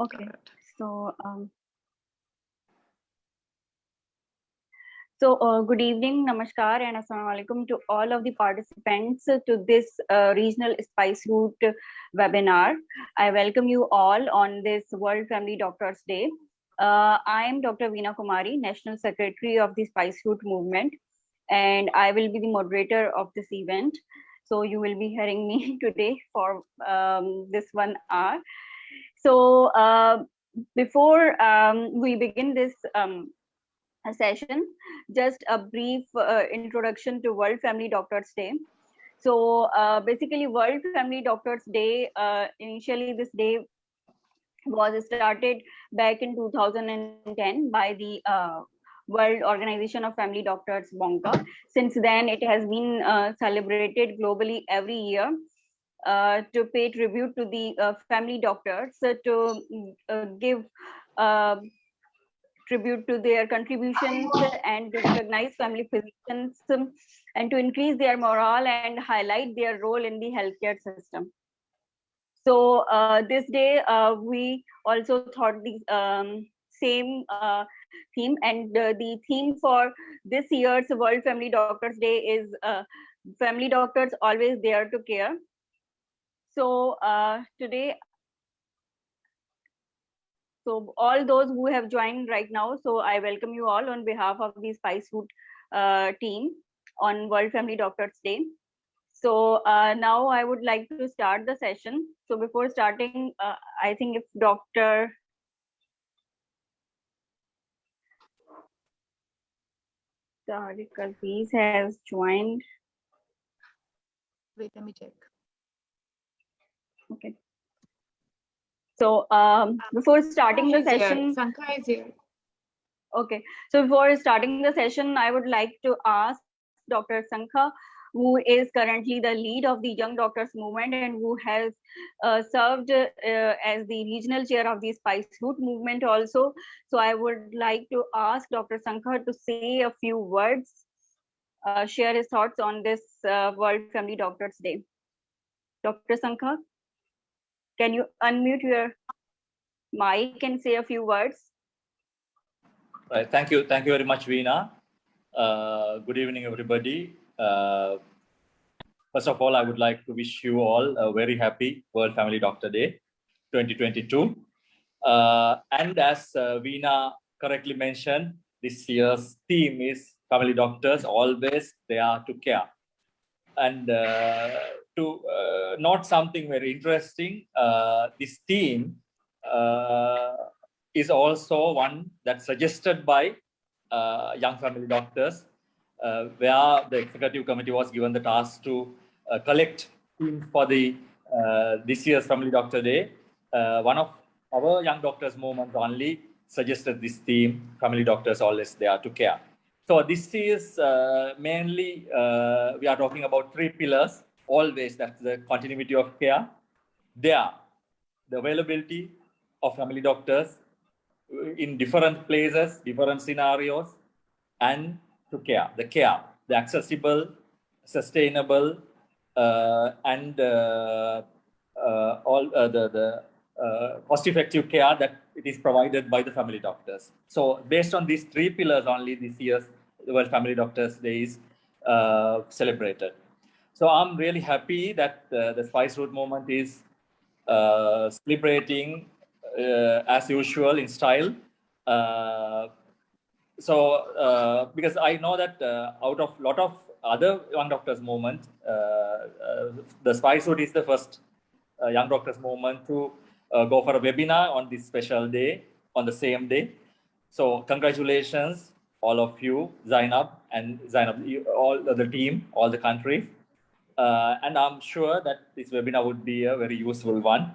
Okay, so um, so uh, good evening, namaskar, and assalamu alaikum to all of the participants to this uh, regional spice route webinar. I welcome you all on this World Family Doctors Day. Uh, I am Dr. Veena Kumari, National Secretary of the Spice Route Movement, and I will be the moderator of this event. So you will be hearing me today for um, this one hour. So uh, before um, we begin this um, session, just a brief uh, introduction to World Family Doctors Day. So uh, basically World Family Doctors Day, uh, initially this day was started back in 2010 by the uh, World Organization of Family Doctors, WONCA. Since then, it has been uh, celebrated globally every year uh, to pay tribute to the uh, family doctors, uh, to give uh, tribute to their contributions and recognize family physicians and to increase their morale and highlight their role in the healthcare system. So uh, this day, we also thought the um, same theme and the theme for this year's World Family Doctors Day is family doctors always there to care so uh, today, so all those who have joined right now, so I welcome you all on behalf of the Spice Route uh, team on World Family Doctors Day. So uh, now I would like to start the session. So before starting, uh, I think if Dr. Tariq Aziz has joined. Wait, let me check. Okay. So um, before starting the session, Sankha is here. Okay. So before starting the session, I would like to ask Dr. Sankha, who is currently the lead of the Young Doctors Movement and who has uh, served uh, as the regional chair of the Spice Route Movement also. So I would like to ask Dr. Sankha to say a few words, uh, share his thoughts on this uh, World Family Doctors Day. Dr. Sankha? Can you unmute your mic and say a few words? Right. Thank you. Thank you very much, Veena. Uh, good evening, everybody. Uh, first of all, I would like to wish you all a very happy World Family Doctor Day 2022. Uh, and as uh, Veena correctly mentioned, this year's theme is family doctors always they are to care. And uh, to uh, note something very interesting. Uh, this theme uh, is also one that's suggested by uh, young family doctors, uh, where the executive committee was given the task to uh, collect themes for the this year's Family Doctor Day. one of our young doctors movement only suggested this theme, family doctors always there to care. So this is mainly, we are talking about three pillars always that's the continuity of care. There, the availability of family doctors in different places, different scenarios, and to care, the care, the accessible, sustainable, uh, and uh, uh, all uh, the, the uh, cost-effective care that it is provided by the family doctors. So based on these three pillars only this year's World Family Doctors Day is uh, celebrated. So I'm really happy that uh, the Spice Route movement is uh, celebrating uh, as usual in style. Uh, so uh, because I know that uh, out of a lot of other young doctors movement, the Spice Route is the first young doctors movement to go for a webinar on this special day, on the same day. So congratulations, all of you, Zainab and Zainab, all the team, all the countries. Uh, and I'm sure that this webinar would be a very useful one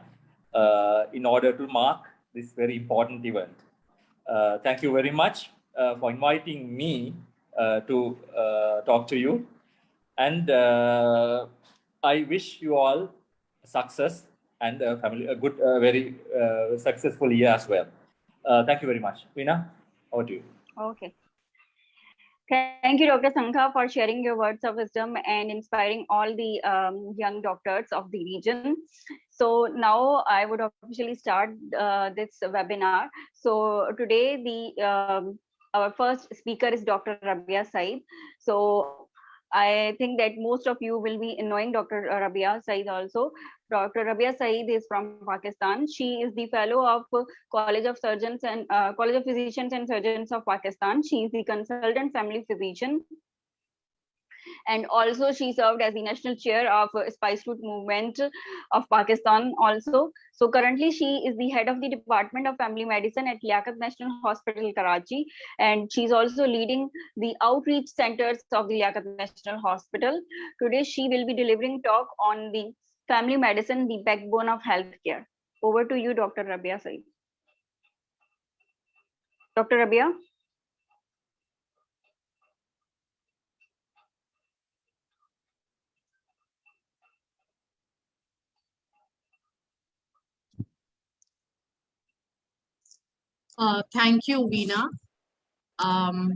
uh, in order to mark this very important event. Uh, thank you very much uh, for inviting me uh, to uh, talk to you. And I wish you all success and a family, a good, very successful year as well. thank you very much. Veena, over to you. Okay. Thank you, Dr. Sankha, for sharing your words of wisdom and inspiring all the um, young doctors of the region. So now I would officially start uh, this webinar. So today the um, our first speaker is Dr. Rabia Saeed. So I think that most of you will be knowing Dr. Rabia Saeed also. Dr. Rabia Saeed is from Pakistan. She is the fellow of College of Surgeons and uh, College of Physicians and Surgeons of Pakistan. She is the consultant family physician and also she served as the national chair of uh, spice route movement of pakistan also. So currently she is the head of the department of family medicine at liaquat national hospital karachi. And she's also leading the outreach centers of the liaquat national hospital. Today she will be delivering talk on the family medicine the backbone of healthcare. Over to you dr rabia saeed dr rabia Uh, thank you, Veena. Um,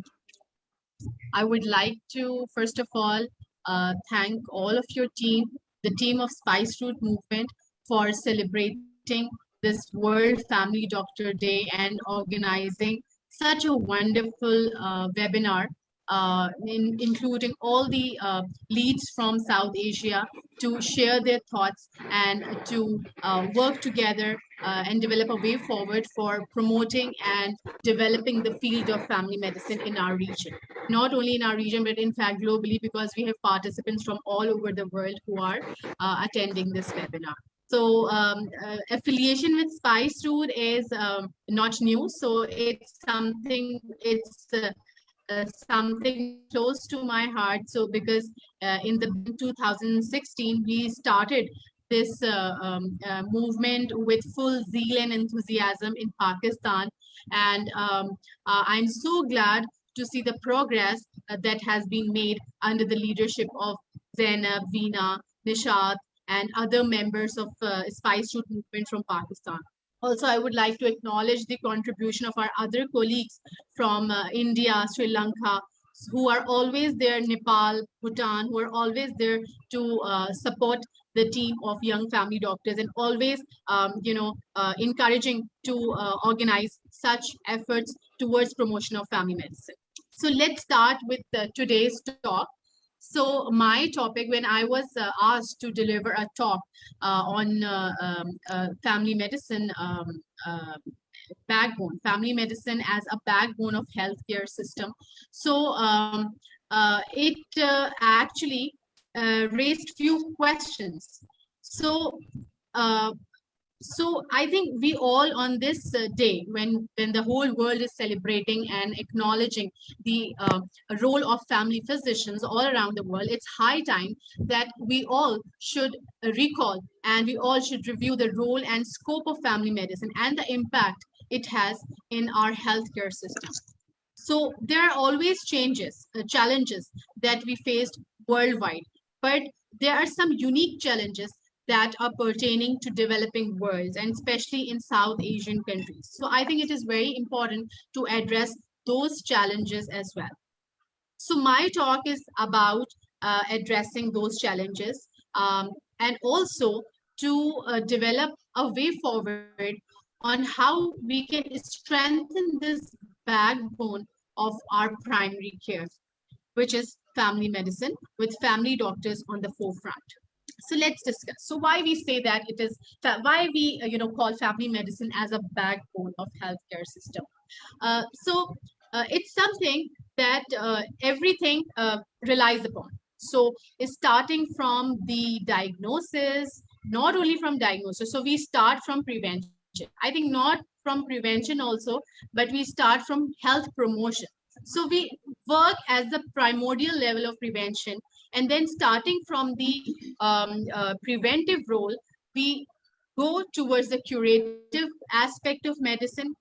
I would like to, first of all, uh, thank all of your team, the team of Spice Route Movement for celebrating this World Family Doctor Day and organizing such a wonderful uh, webinar uh, in, including all the uh, leads from South Asia to share their thoughts and to uh, work together uh, and develop a way forward for promoting and developing the field of family medicine in our region. Not only in our region, but in fact globally, because we have participants from all over the world who are uh, attending this webinar. So um, uh, affiliation with Spice Route is um, not new. So it's something, it's uh, uh, something close to my heart. So because uh, in the 2016, we started this uh, um, uh, movement with full zeal and enthusiasm in Pakistan. And um, uh, I'm so glad to see the progress that has been made under the leadership of Zainab, Veena, Nishat, and other members of Spice Route movement from Pakistan. Also, I would like to acknowledge the contribution of our other colleagues from uh, India, Sri Lanka, who are always there, Nepal, Bhutan, who are always there to uh, support the team of young family doctors and always, um, you know, uh, encouraging to uh, organize such efforts towards promotion of family medicine. So let's start with uh, today's talk. So my topic, when I was uh, asked to deliver a talk uh, on uh, um, uh, family medicine um, uh, backbone, family medicine as a backbone of healthcare system. So um, uh, it actually raised few questions. So so i think we all on this uh, day when when the whole world is celebrating and acknowledging the uh, role of family physicians all around the world it's high time that we all should recall and we all should review the role and scope of family medicine and the impact it has in our healthcare system. So there are always changes uh, challenges that we faced worldwide but there are some unique challenges that are pertaining to developing worlds and especially in South Asian countries. So I think it is very important to address those challenges as well. So my talk is about uh, addressing those challenges um, and also to uh, develop a way forward on how we can strengthen this backbone of our primary care, which is family medicine with family doctors on the forefront so let's discuss. So why we say that it is why we uh, you know call family medicine as a backbone of healthcare system. Uh, so uh, it's something that uh, everything uh, relies upon. So starting from the diagnosis not only from diagnosis. So we start from prevention. I think not from prevention also but we start from health promotion. So we work as the primordial level of prevention and then starting from the um, uh, preventive role, we go towards the curative aspect of medicine.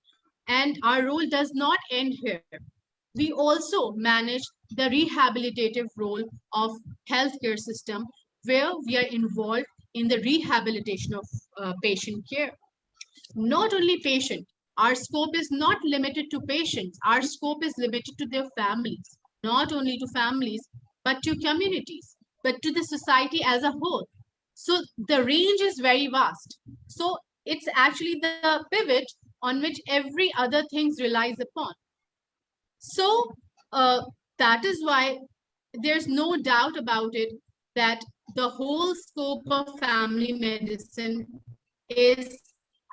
And our role does not end here. We also manage the rehabilitative role of healthcare system where we are involved in the rehabilitation of uh, patient care. Not only patient, our scope is not limited to patients. Our scope is limited to their families, not only to families, but to communities, but to the society as a whole. So the range is very vast. So it's actually the pivot on which every other things relies upon. So uh, that is why there's no doubt about it that the whole scope of family medicine is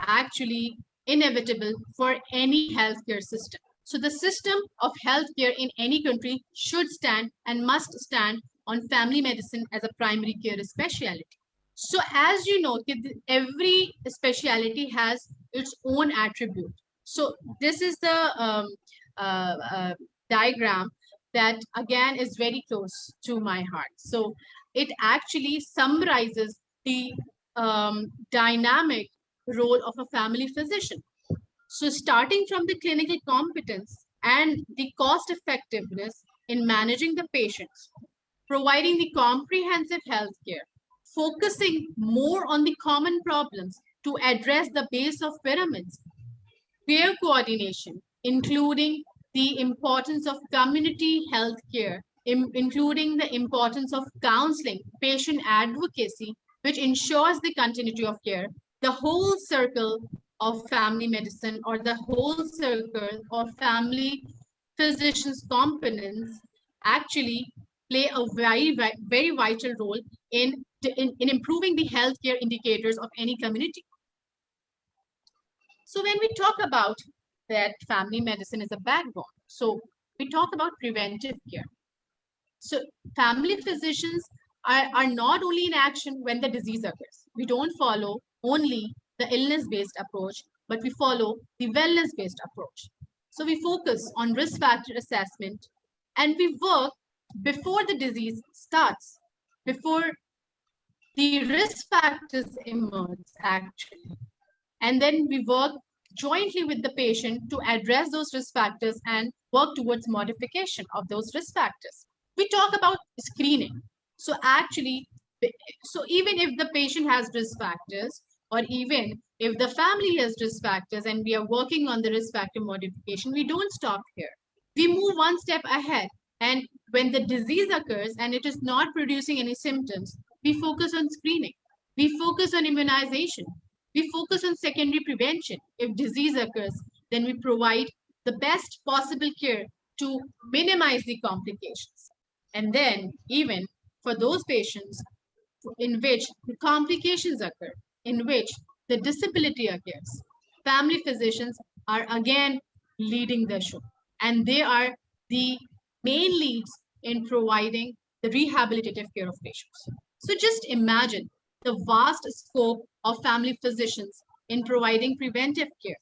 actually inevitable for any healthcare system. So the system of healthcare in any country should stand and must stand on family medicine as a primary care specialty. So as you know, every specialty has its own attribute. So this is the um, uh, uh, diagram that again is very close to my heart. So it actually summarizes the um, dynamic role of a family physician. So starting from the clinical competence and the cost effectiveness in managing the patients, providing the comprehensive health care, focusing more on the common problems to address the base of pyramids, peer coordination, including the importance of community health care, including the importance of counseling, patient advocacy, which ensures the continuity of care, the whole circle of family medicine or the whole circle of family physicians components actually play a very, very vital role in, in, in improving the healthcare indicators of any community. So when we talk about that family medicine is a backbone, so we talk about preventive care. So family physicians are, are not only in action when the disease occurs. We don't follow only the illness-based approach, but we follow the wellness-based approach. So we focus on risk factor assessment and we work before the disease starts, before the risk factors emerge actually. And then we work jointly with the patient to address those risk factors and work towards modification of those risk factors. We talk about screening. So actually, so even if the patient has risk factors, or even if the family has risk factors and we are working on the risk factor modification, we don't stop here. We move one step ahead. And when the disease occurs and it is not producing any symptoms, we focus on screening. We focus on immunization. We focus on secondary prevention. If disease occurs, then we provide the best possible care to minimize the complications. And then even for those patients in which the complications occur, in which the disability occurs, family physicians are again leading the show. And they are the main leads in providing the rehabilitative care of patients. So just imagine the vast scope of family physicians in providing preventive care.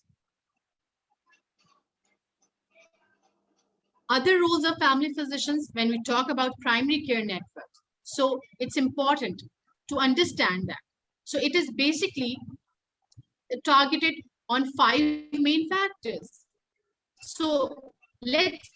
Other roles of family physicians when we talk about primary care networks. So it's important to understand that. So it is basically targeted on five main factors. So let's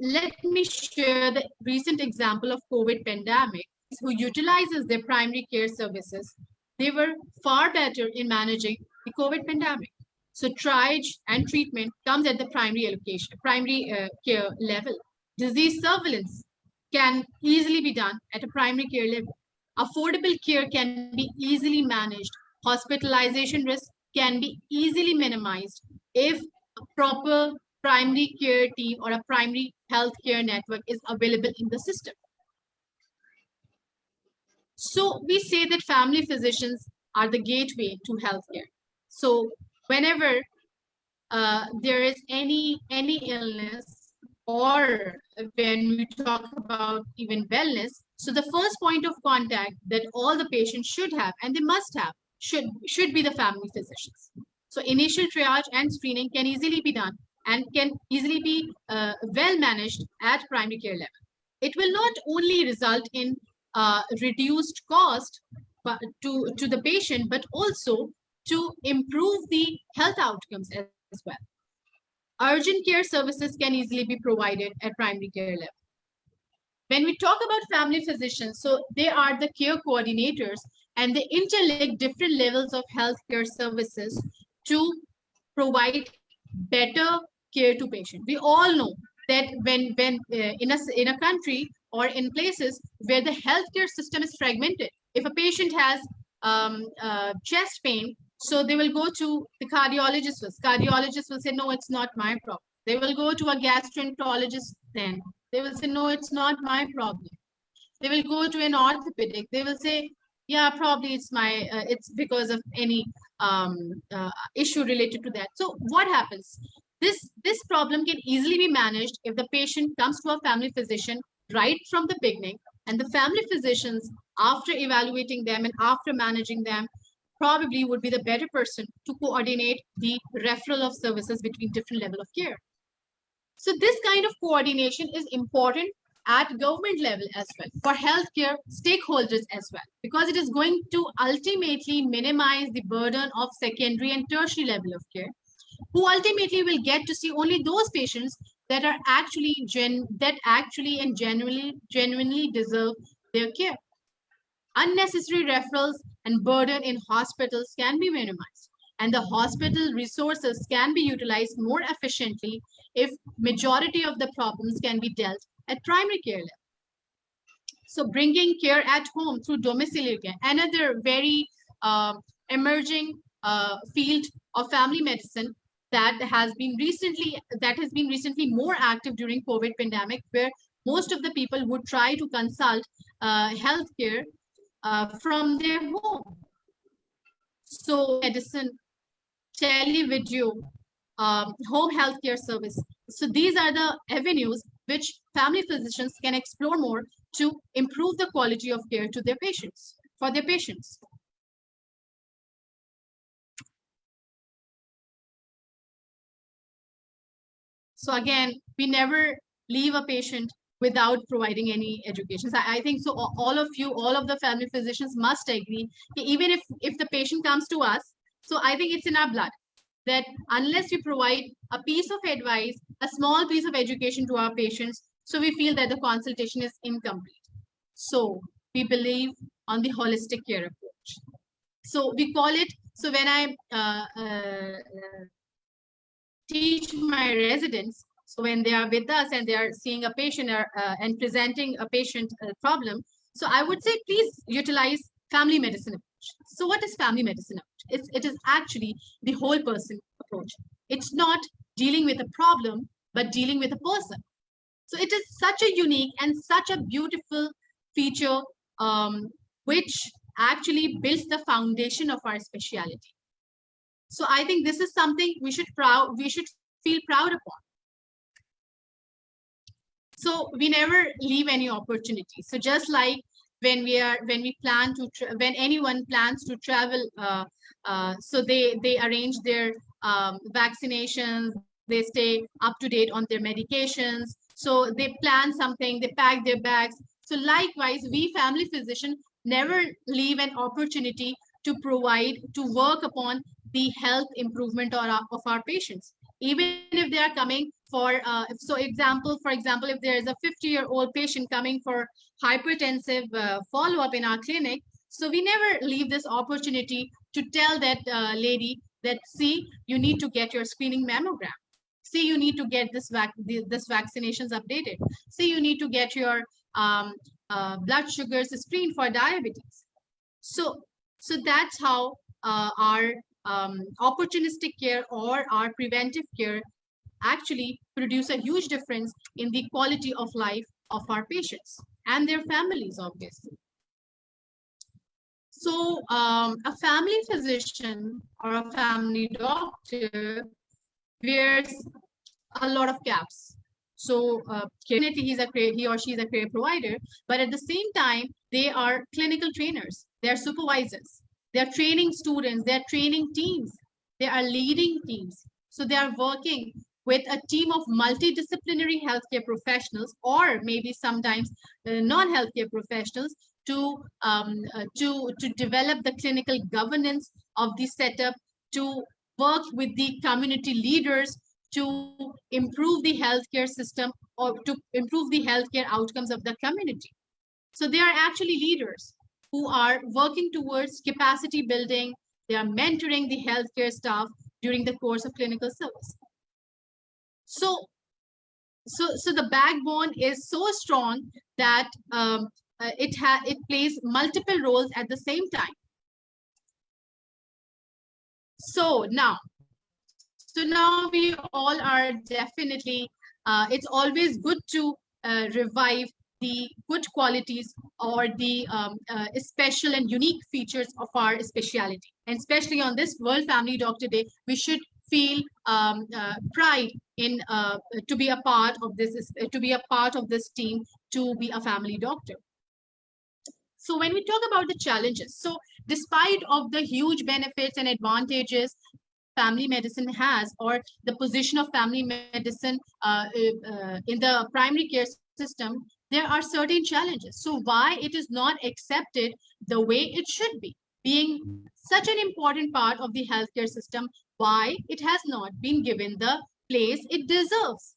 let me share the recent example of COVID pandemic who utilizes their primary care services. They were far better in managing the COVID pandemic. So triage and treatment comes at the primary allocation, primary uh, care level. Disease surveillance can easily be done at a primary care level. Affordable care can be easily managed. Hospitalization risk can be easily minimized if a proper primary care team or a primary health care network is available in the system. So we say that family physicians are the gateway to healthcare. So whenever uh, there is any any illness or when we talk about even wellness, so the first point of contact that all the patients should have and they must have should should be the family physicians. So initial triage and screening can easily be done and can easily be uh, well managed at primary care level. It will not only result in uh, reduced cost to, to the patient, but also to improve the health outcomes as well. Urgent care services can easily be provided at primary care level. When we talk about family physicians, so they are the care coordinators and they interlink different levels of healthcare services to provide better care to patient. We all know that when when uh, in a in a country or in places where the healthcare system is fragmented, if a patient has um, uh, chest pain, so they will go to the cardiologist first. Cardiologist will say, no, it's not my problem. They will go to a gastroenterologist then. They will say, no, it's not my problem. They will go to an orthopedic. They will say, yeah, probably it's my, uh, it's because of any um, uh, issue related to that. So what happens? This, this problem can easily be managed if the patient comes to a family physician right from the beginning and the family physicians, after evaluating them and after managing them, probably would be the better person to coordinate the referral of services between different level of care. So this kind of coordination is important at government level as well for healthcare stakeholders as well because it is going to ultimately minimize the burden of secondary and tertiary level of care who ultimately will get to see only those patients that are actually gen that actually and genuinely genuinely deserve their care. Unnecessary referrals and burden in hospitals can be minimized and the hospital resources can be utilized more efficiently if majority of the problems can be dealt at primary care level. So bringing care at home through domiciliary care, another very uh, emerging uh, field of family medicine that has been recently that has been recently more active during COVID pandemic, where most of the people would try to consult uh, healthcare uh, from their home. So medicine, televideo, um, home healthcare service. So these are the avenues which family physicians can explore more to improve the quality of care to their patients, for their patients. So again, we never leave a patient without providing any education. So I think so all of you, all of the family physicians must agree, even if, if the patient comes to us, so I think it's in our blood that unless we provide a piece of advice, a small piece of education to our patients, so we feel that the consultation is incomplete. So we believe on the holistic care approach. So we call it, so when I uh, uh, teach my residents, so when they are with us and they are seeing a patient or, uh, and presenting a patient uh, problem, so I would say please utilize family medicine approach. So what is family medicine approach? It is actually the whole person approach. It's not dealing with a problem, but dealing with a person. So it is such a unique and such a beautiful feature um, which actually builds the foundation of our speciality. So I think this is something we should proud we should feel proud upon. So we never leave any opportunity. So just like when we are when we plan to when anyone plans to travel, uh, uh, so they they arrange their um, vaccinations, they stay up to date on their medications. So they plan something, they pack their bags. So likewise, we family physician never leave an opportunity to provide to work upon the health improvement of our, of our patients even if they are coming for uh, so example for example if there is a 50 year old patient coming for hypertensive uh, follow-up in our clinic so we never leave this opportunity to tell that uh, lady that see you need to get your screening mammogram. See you need to get this vac this vaccinations updated. See you need to get your um, uh, blood sugars screened for diabetes. So so that's how uh, our um, opportunistic care or our preventive care actually produce a huge difference in the quality of life of our patients and their families, obviously. So um, a family physician or a family doctor wears a lot of caps. So uh, he's a he or she is a care provider, but at the same time, they are clinical trainers. They are supervisors. They're training students, they're training teams, they are leading teams. So they are working with a team of multidisciplinary healthcare professionals or maybe sometimes uh, non-healthcare professionals to, um, uh, to, to develop the clinical governance of the setup, to work with the community leaders to improve the healthcare system or to improve the healthcare outcomes of the community. So they are actually leaders who are working towards capacity building. They are mentoring the healthcare staff during the course of clinical service. So, so, so the backbone is so strong that um, uh, it, ha it plays multiple roles at the same time. So now, so now we all are definitely, uh, it's always good to uh, revive the good qualities or the um, uh, special and unique features of our speciality. And especially on this World Family Doctor Day, we should feel um, uh, pride in uh, to be a part of this, to be a part of this team, to be a family doctor. So when we talk about the challenges, so despite of the huge benefits and advantages family medicine has or the position of family medicine uh, uh, in the primary care system, there are certain challenges. So why it is not accepted the way it should be, being such an important part of the healthcare system, why it has not been given the place it deserves.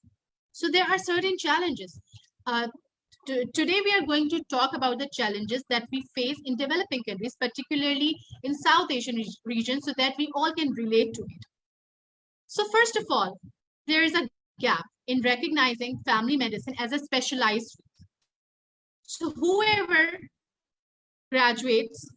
So there are certain challenges. Uh, today we are going to talk about the challenges that we face in developing countries, particularly in South Asian re region, so that we all can relate to it. So first of all, there is a gap in recognizing family medicine as a specialized field. so whoever graduates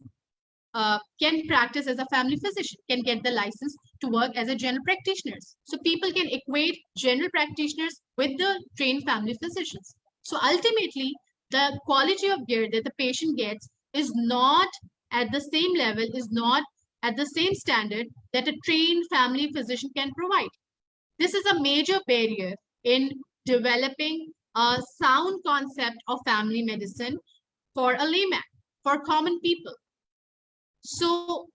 uh, can practice as a family physician, can get the license to work as a general practitioners. So people can equate general practitioners with the trained family physicians. So ultimately, the quality of care that the patient gets is not at the same level, is not at the same standard that a trained family physician can provide. This is a major barrier in developing a sound concept of family medicine for a layman, for common people. So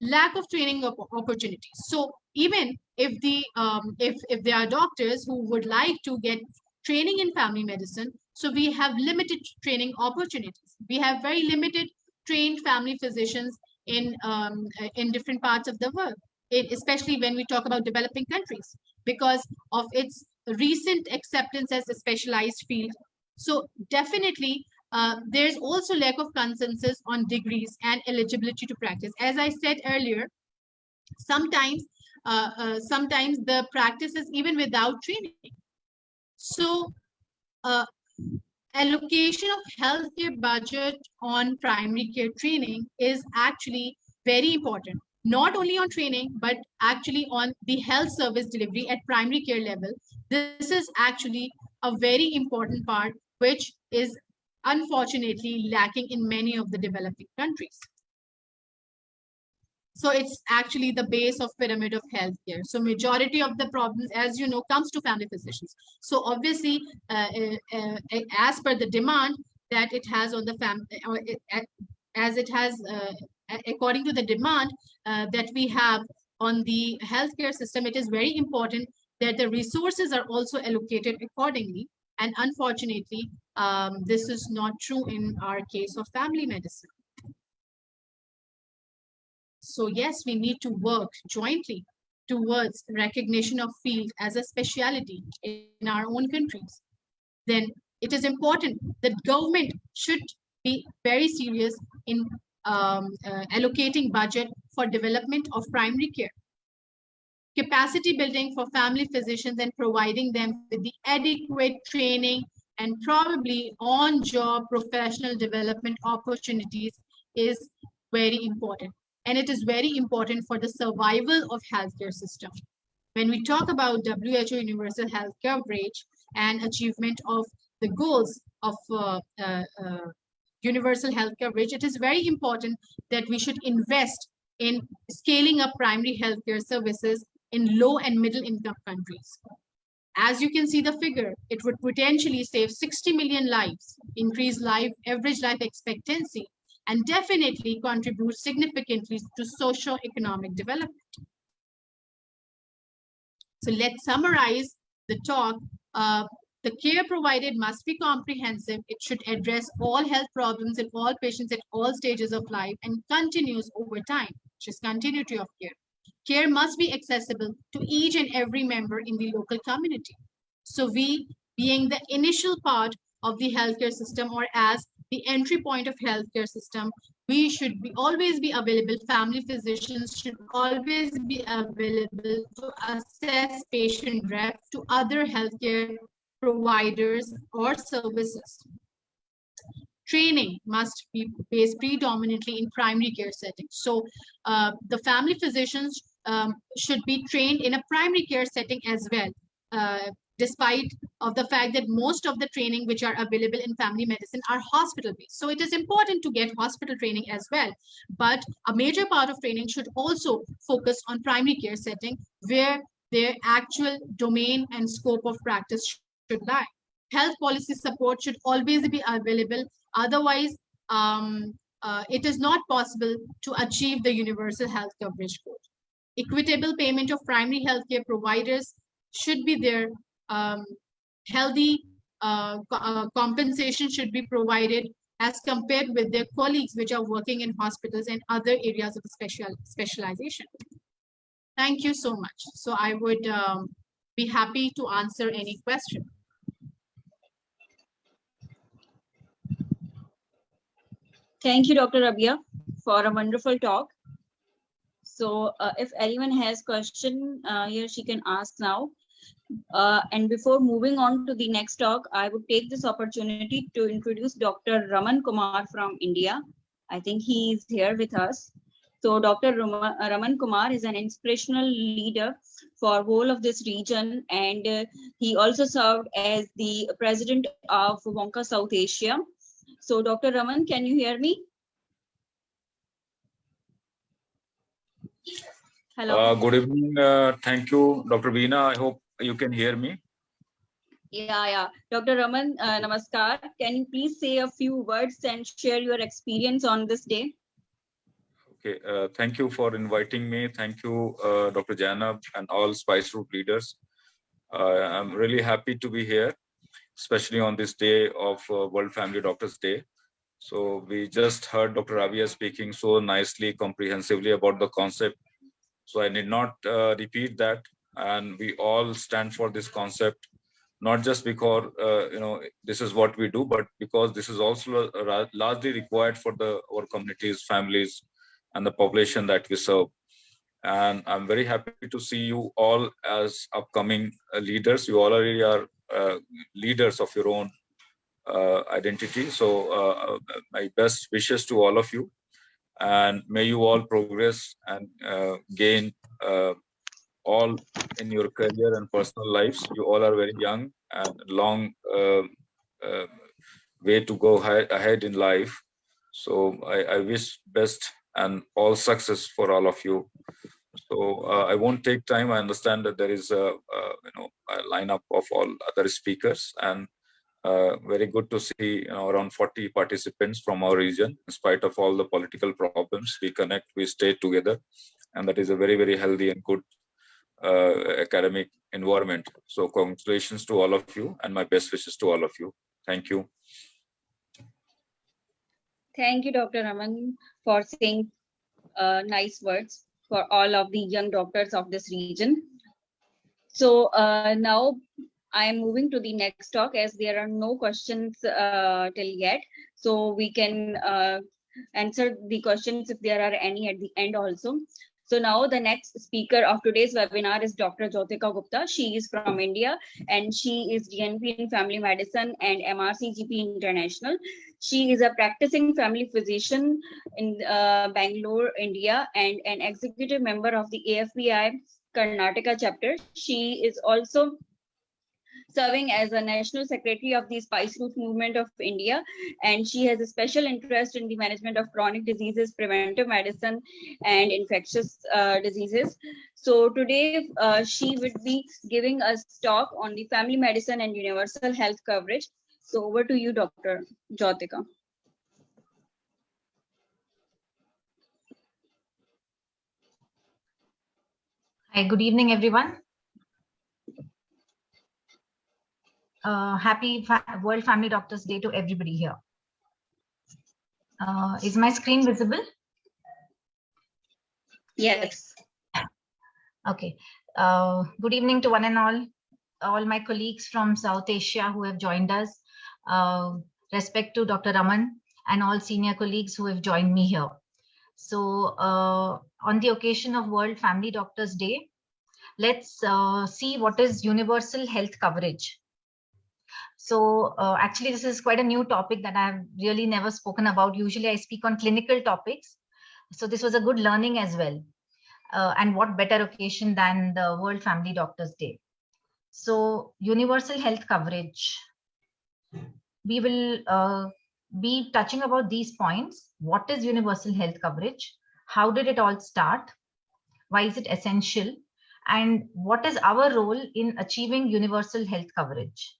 lack of training opportunities. So even if the um, if if there are doctors who would like to get training in family medicine, so we have limited training opportunities. We have very limited trained family physicians in um, in different parts of the world, it, especially when we talk about developing countries, because of its recent acceptance as a specialized field. So definitely, uh, there's also lack of consensus on degrees and eligibility to practice. As I said earlier, sometimes uh, uh, sometimes the practice is even without training. So uh, allocation of healthcare budget on primary care training is actually very important not only on training, but actually on the health service delivery at primary care level. This is actually a very important part, which is unfortunately lacking in many of the developing countries. So it's actually the base of pyramid of healthcare. So majority of the problems, as you know, comes to family physicians. So obviously, uh, uh, uh, as per the demand that it has on the family, uh, as it has uh, according to the demand uh, that we have on the healthcare system, it is very important that the resources are also allocated accordingly. And unfortunately, um, this is not true in our case of family medicine. So yes, we need to work jointly towards recognition of field as a specialty in our own countries. Then it is important that government should be very serious in um, uh, allocating budget for development of primary care, capacity building for family physicians and providing them with the adequate training and probably on-job professional development opportunities is very important. And it is very important for the survival of healthcare system. When we talk about WHO universal health coverage and achievement of the goals of uh, uh, uh, universal health coverage, it is very important that we should invest in scaling up primary healthcare services in low and middle income countries. As you can see the figure, it would potentially save 60 million lives, increase life, average life expectancy, and definitely contribute significantly to socio-economic development. So let's summarize the talk. Uh, the care provided must be comprehensive. It should address all health problems in all patients at all stages of life and continues over time, which is continuity of care. Care must be accessible to each and every member in the local community. So we, being the initial part of the healthcare system or as the entry point of healthcare system, we should be always be available. Family physicians should always be available to assess patient rep to other healthcare providers or services. Training must be based predominantly in primary care settings. So uh, the family physicians um, should be trained in a primary care setting as well. Uh, despite of the fact that most of the training which are available in family medicine are hospital based. So it is important to get hospital training as well. But a major part of training should also focus on primary care setting where their actual domain and scope of practice should lie. Health policy support should always be available. Otherwise, um, uh, it is not possible to achieve the universal health coverage goal. Equitable payment of primary healthcare providers should be there um, healthy uh, uh, compensation should be provided as compared with their colleagues which are working in hospitals and other areas of special specialization. Thank you so much. So I would um, be happy to answer any question. Thank you, Dr. Rabia, for a wonderful talk. So uh, if anyone has question, uh, here she can ask now. Uh, and before moving on to the next talk, I would take this opportunity to introduce Dr. Raman Kumar from India. I think he is here with us. So Dr. Raman Kumar is an inspirational leader for whole of this region and uh, he also served as the president of WONCA South Asia. So Dr. Raman, can you hear me? Hello. Uh, good evening. Uh, thank you, Dr. Veena. I hope you can hear me. Yeah, yeah. Dr. Raman, uh, namaskar. Can you please say a few words and share your experience on this day? Okay, uh, thank you for inviting me. Thank you, uh, Dr. Janab and all Spice Route leaders. Uh, I'm really happy to be here, especially on this day of World Family Doctors Day. So we just heard Dr. Rabia speaking so nicely, comprehensively about the concept. So I need not uh, repeat that and we all stand for this concept not just because uh, you know this is what we do but because this is also largely required for the our communities families and the population that we serve and i'm very happy to see you all as upcoming uh, leaders you already are uh, leaders of your own identity so uh, my best wishes to all of you and may you all progress and uh, gain all in your career and personal lives. You all are very young and long uh, uh, way to go ahead in life. So I, I, wish best and all success for all of you. So uh, I won't take time. I understand that there is a, a you know a lineup of all other speakers and uh, very good to see you know, around 40 participants from our region. In spite of all the political problems, we connect, we stay together, and that is a very very healthy and good uh, academic environment. So congratulations to all of you and my best wishes to all of you. Thank you. Thank you, Dr. Raman, for saying uh, nice words for all of the young doctors of this region. So uh, now I am moving to the next talk as there are no questions uh, till yet. So we can uh, answer the questions if there are any at the end also. So now the next speaker of today's webinar is Dr. Jyotika Gupta. She is from India and she is DNB in Family Medicine and MRCGP International. She is a practicing family physician in uh, Bangalore, India and an executive member of the AFPI Karnataka chapter. She is also serving as a national secretary of the Spice Route Movement of India. And she has a special interest in the management of chronic diseases, preventive medicine, and infectious uh, diseases. So today uh, she would be giving us talk on the family medicine and universal health coverage. So over to you, Dr. Jyotika. Hi, good evening, everyone. Uh, happy Fa World Family Doctors Day to everybody here. Uh, is my screen visible? Yes. Okay. Uh, good evening to one and all, all my colleagues from South Asia who have joined us. Uh, respect to Dr. Raman and all senior colleagues who have joined me here. So uh, on the occasion of World Family Doctors Day, let's uh, see what is universal health coverage. So uh, actually, this is quite a new topic that I've really never spoken about. Usually I speak on clinical topics. So this was a good learning as well. uh, and what better occasion than the World Family Doctors Day. So universal health coverage. We will uh, be touching about these points. What is universal health coverage? How did it all start? Why is it essential? And what is our role in achieving universal health coverage?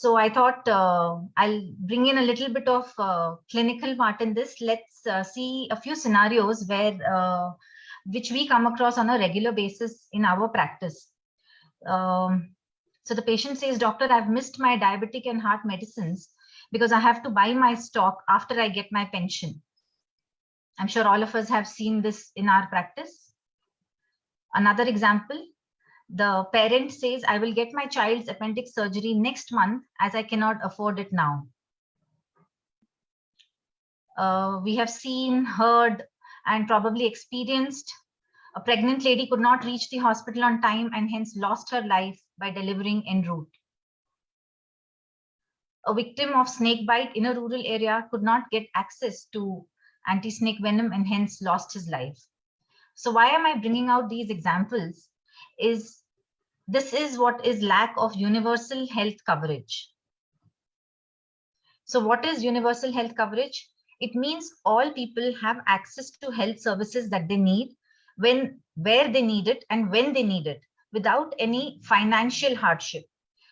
So I thought uh, I'll bring in a little bit of uh, clinical part in this. Let's uh, see a few scenarios where uh, which we come across on a regular basis in our practice. Um, so the patient says, doctor, I've missed my diabetic and heart medicines because I have to buy my stock after I get my pension. I'm sure all of us have seen this in our practice. Another example, the parent says, I will get my child's appendix surgery next month as I cannot afford it now. Uh, we have seen, heard, and probably experienced a pregnant lady could not reach the hospital on time and hence lost her life by delivering en route. A victim of snake bite in a rural area could not get access to anti-snake venom and hence lost his life. So why am I bringing out these examples is this is what is lack of universal health coverage. So what is universal health coverage? It means all people have access to health services that they need when where they need it and when they need it without any financial hardship.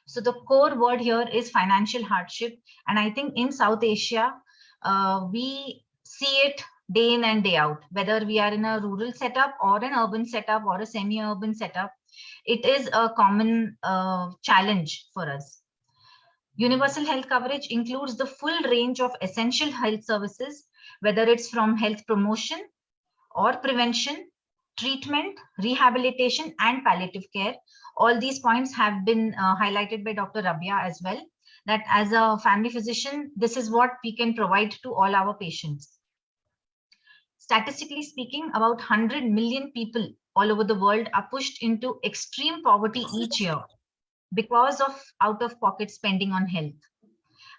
So the core word here is financial hardship. And I think in South Asia, uh, we see it day in and day out, whether we are in a rural setup or an urban setup or a semi-urban setup, it is a common uh, challenge for us. Universal health coverage includes the full range of essential health services, whether it's from health promotion or prevention treatment, rehabilitation, and palliative care. All these points have been uh, highlighted by Dr. Rabia as well, that as a family physician, this is what we can provide to all our patients. Statistically speaking, about 100 million people all over the world are pushed into extreme poverty each year because of out-of-pocket spending on health.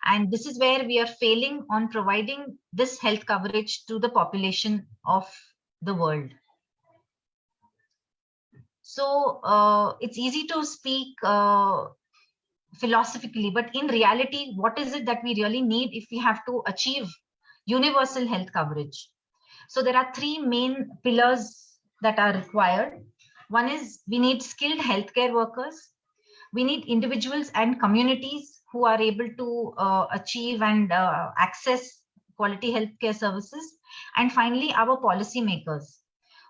And this is where we are failing on providing this health coverage to the population of the world. So uh, it's easy to speak uh, philosophically, but in reality, what is it that we really need if we have to achieve universal health coverage? So there are three main pillars that are required. One is we need skilled healthcare workers. We need individuals and communities who are able to uh, achieve and uh, access quality healthcare services. And finally, our policymakers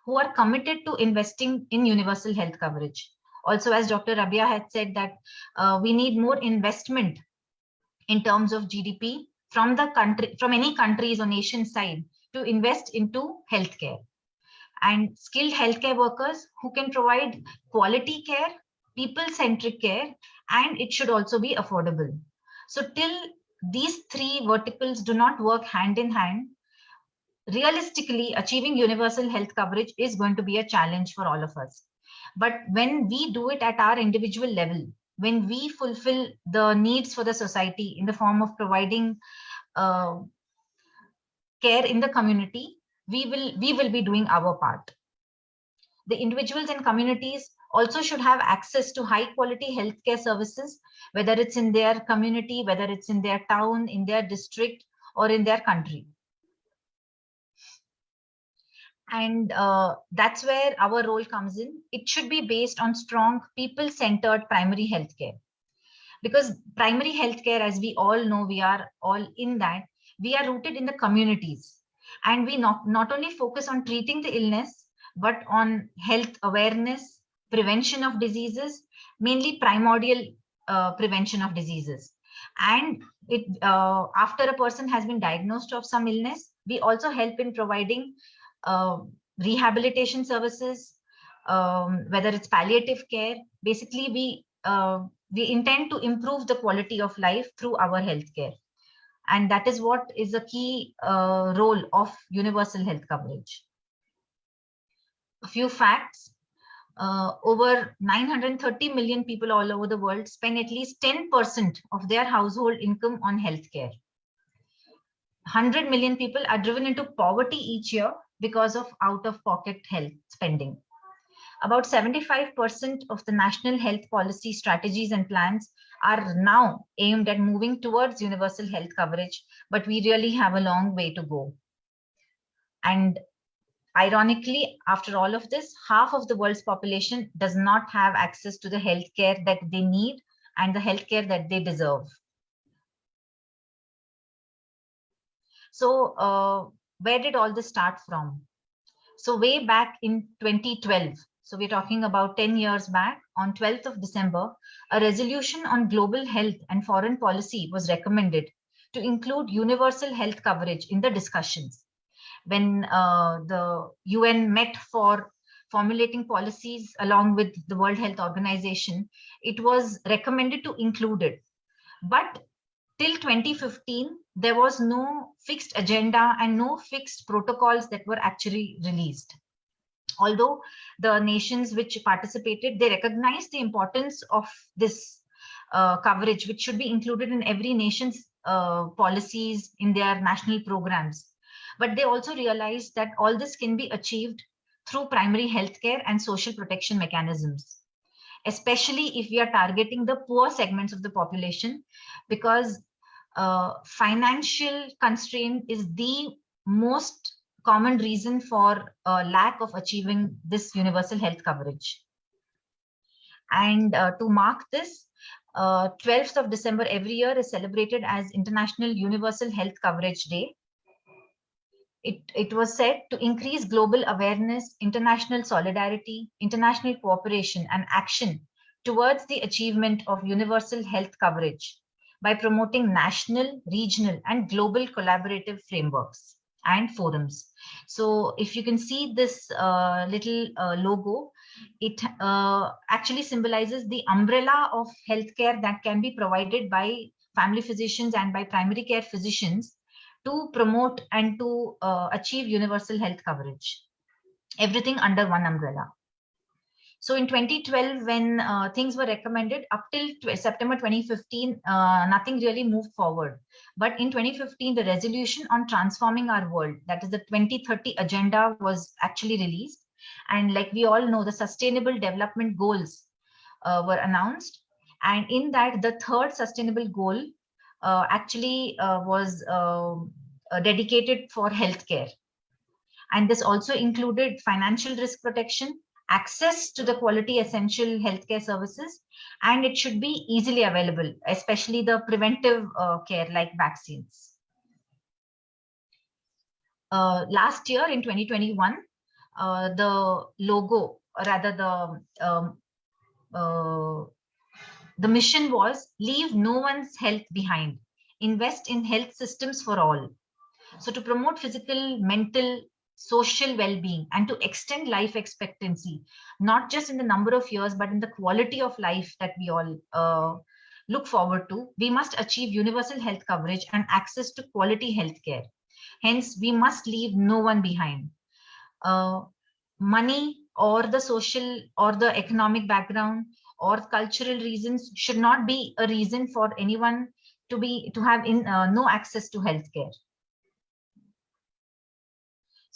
who are committed to investing in universal health coverage. Also, as Dr. Rabia had said that uh, we need more investment in terms of GDP from the country, from any countries or nation side to invest into healthcare and skilled healthcare workers who can provide quality care, people-centric care, and it should also be affordable. So till these three verticals do not work hand in hand, realistically achieving universal health coverage is going to be a challenge for all of us. But when we do it at our individual level, when we fulfill the needs for the society in the form of providing uh, care in the community, we will, we will be doing our part. The individuals and communities also should have access to high quality healthcare services, whether it's in their community, whether it's in their town, in their district, or in their country. And uh, that's where our role comes in. It should be based on strong people centered primary healthcare. Because primary healthcare as we all know we are all in that we are rooted in the communities and we not, not only focus on treating the illness but on health awareness prevention of diseases mainly primordial uh, prevention of diseases and it uh, after a person has been diagnosed of some illness we also help in providing uh, rehabilitation services, um, whether it's palliative care. Basically, we uh, we intend to improve the quality of life through our healthcare. And that is what is a key uh, role of universal health coverage. A few facts. Uh, over 930 million people all over the world spend at least 10% of their household income on healthcare. 100 million people are driven into poverty each year because of out-of-pocket health spending. About 75% of the national health policy strategies and plans are now aimed at moving towards universal health coverage, but we really have a long way to go. And ironically, after all of this, half of the world's population does not have access to the healthcare that they need and the healthcare that they deserve. So uh, where did all this start from? So way back in 2012, so we're talking about 10 years back, on 12th of December, a resolution on global health and foreign policy was recommended to include universal health coverage in the discussions. When uh, the UN met for formulating policies along with the World Health Organization, it was recommended to include it. But till 2015, there was no fixed agenda and no fixed protocols that were actually released. Although the nations which participated, they recognized the importance of this uh, coverage, which should be included in every nation's uh, policies in their national programs. But they also realized that all this can be achieved through primary healthcare and social protection mechanisms, especially if we are targeting the poor segments of the population, because uh, financial constraint is the most common reason for uh, lack of achieving this universal health coverage. And uh, to mark this, 12th uh, of December every year is celebrated as International Universal Health Coverage Day. It, it was said to increase global awareness, international solidarity, international cooperation and action towards the achievement of universal health coverage by promoting national, regional, and global collaborative frameworks and forums. So if you can see this uh, little uh, logo, it uh, actually symbolizes the umbrella of healthcare that can be provided by family physicians and by primary care physicians to promote and to uh, achieve universal health coverage. Everything under one umbrella. So in 2012, when uh, things were recommended up till September 2015, uh, nothing really moved forward. But in 2015, the resolution on transforming our world, that is the 2030 agenda was actually released. And like we all know, the sustainable development goals uh, were announced. And in that, the third sustainable goal uh, actually uh, was um, uh, dedicated for healthcare. And this also included financial risk protection, access to the quality essential healthcare services, and it should be easily available, especially the preventive uh, care like vaccines. Uh, last year in 2021, uh, the logo, or rather the um, uh, the mission was leave no one's health behind, invest in health systems for all. So to promote physical, mental, social well-being and to extend life expectancy not just in the number of years but in the quality of life that we all uh, look forward to. We must achieve universal health coverage and access to quality health care hence we must leave no one behind. Uh, money or the social or the economic background or cultural reasons should not be a reason for anyone to be to have in uh, no access to healthcare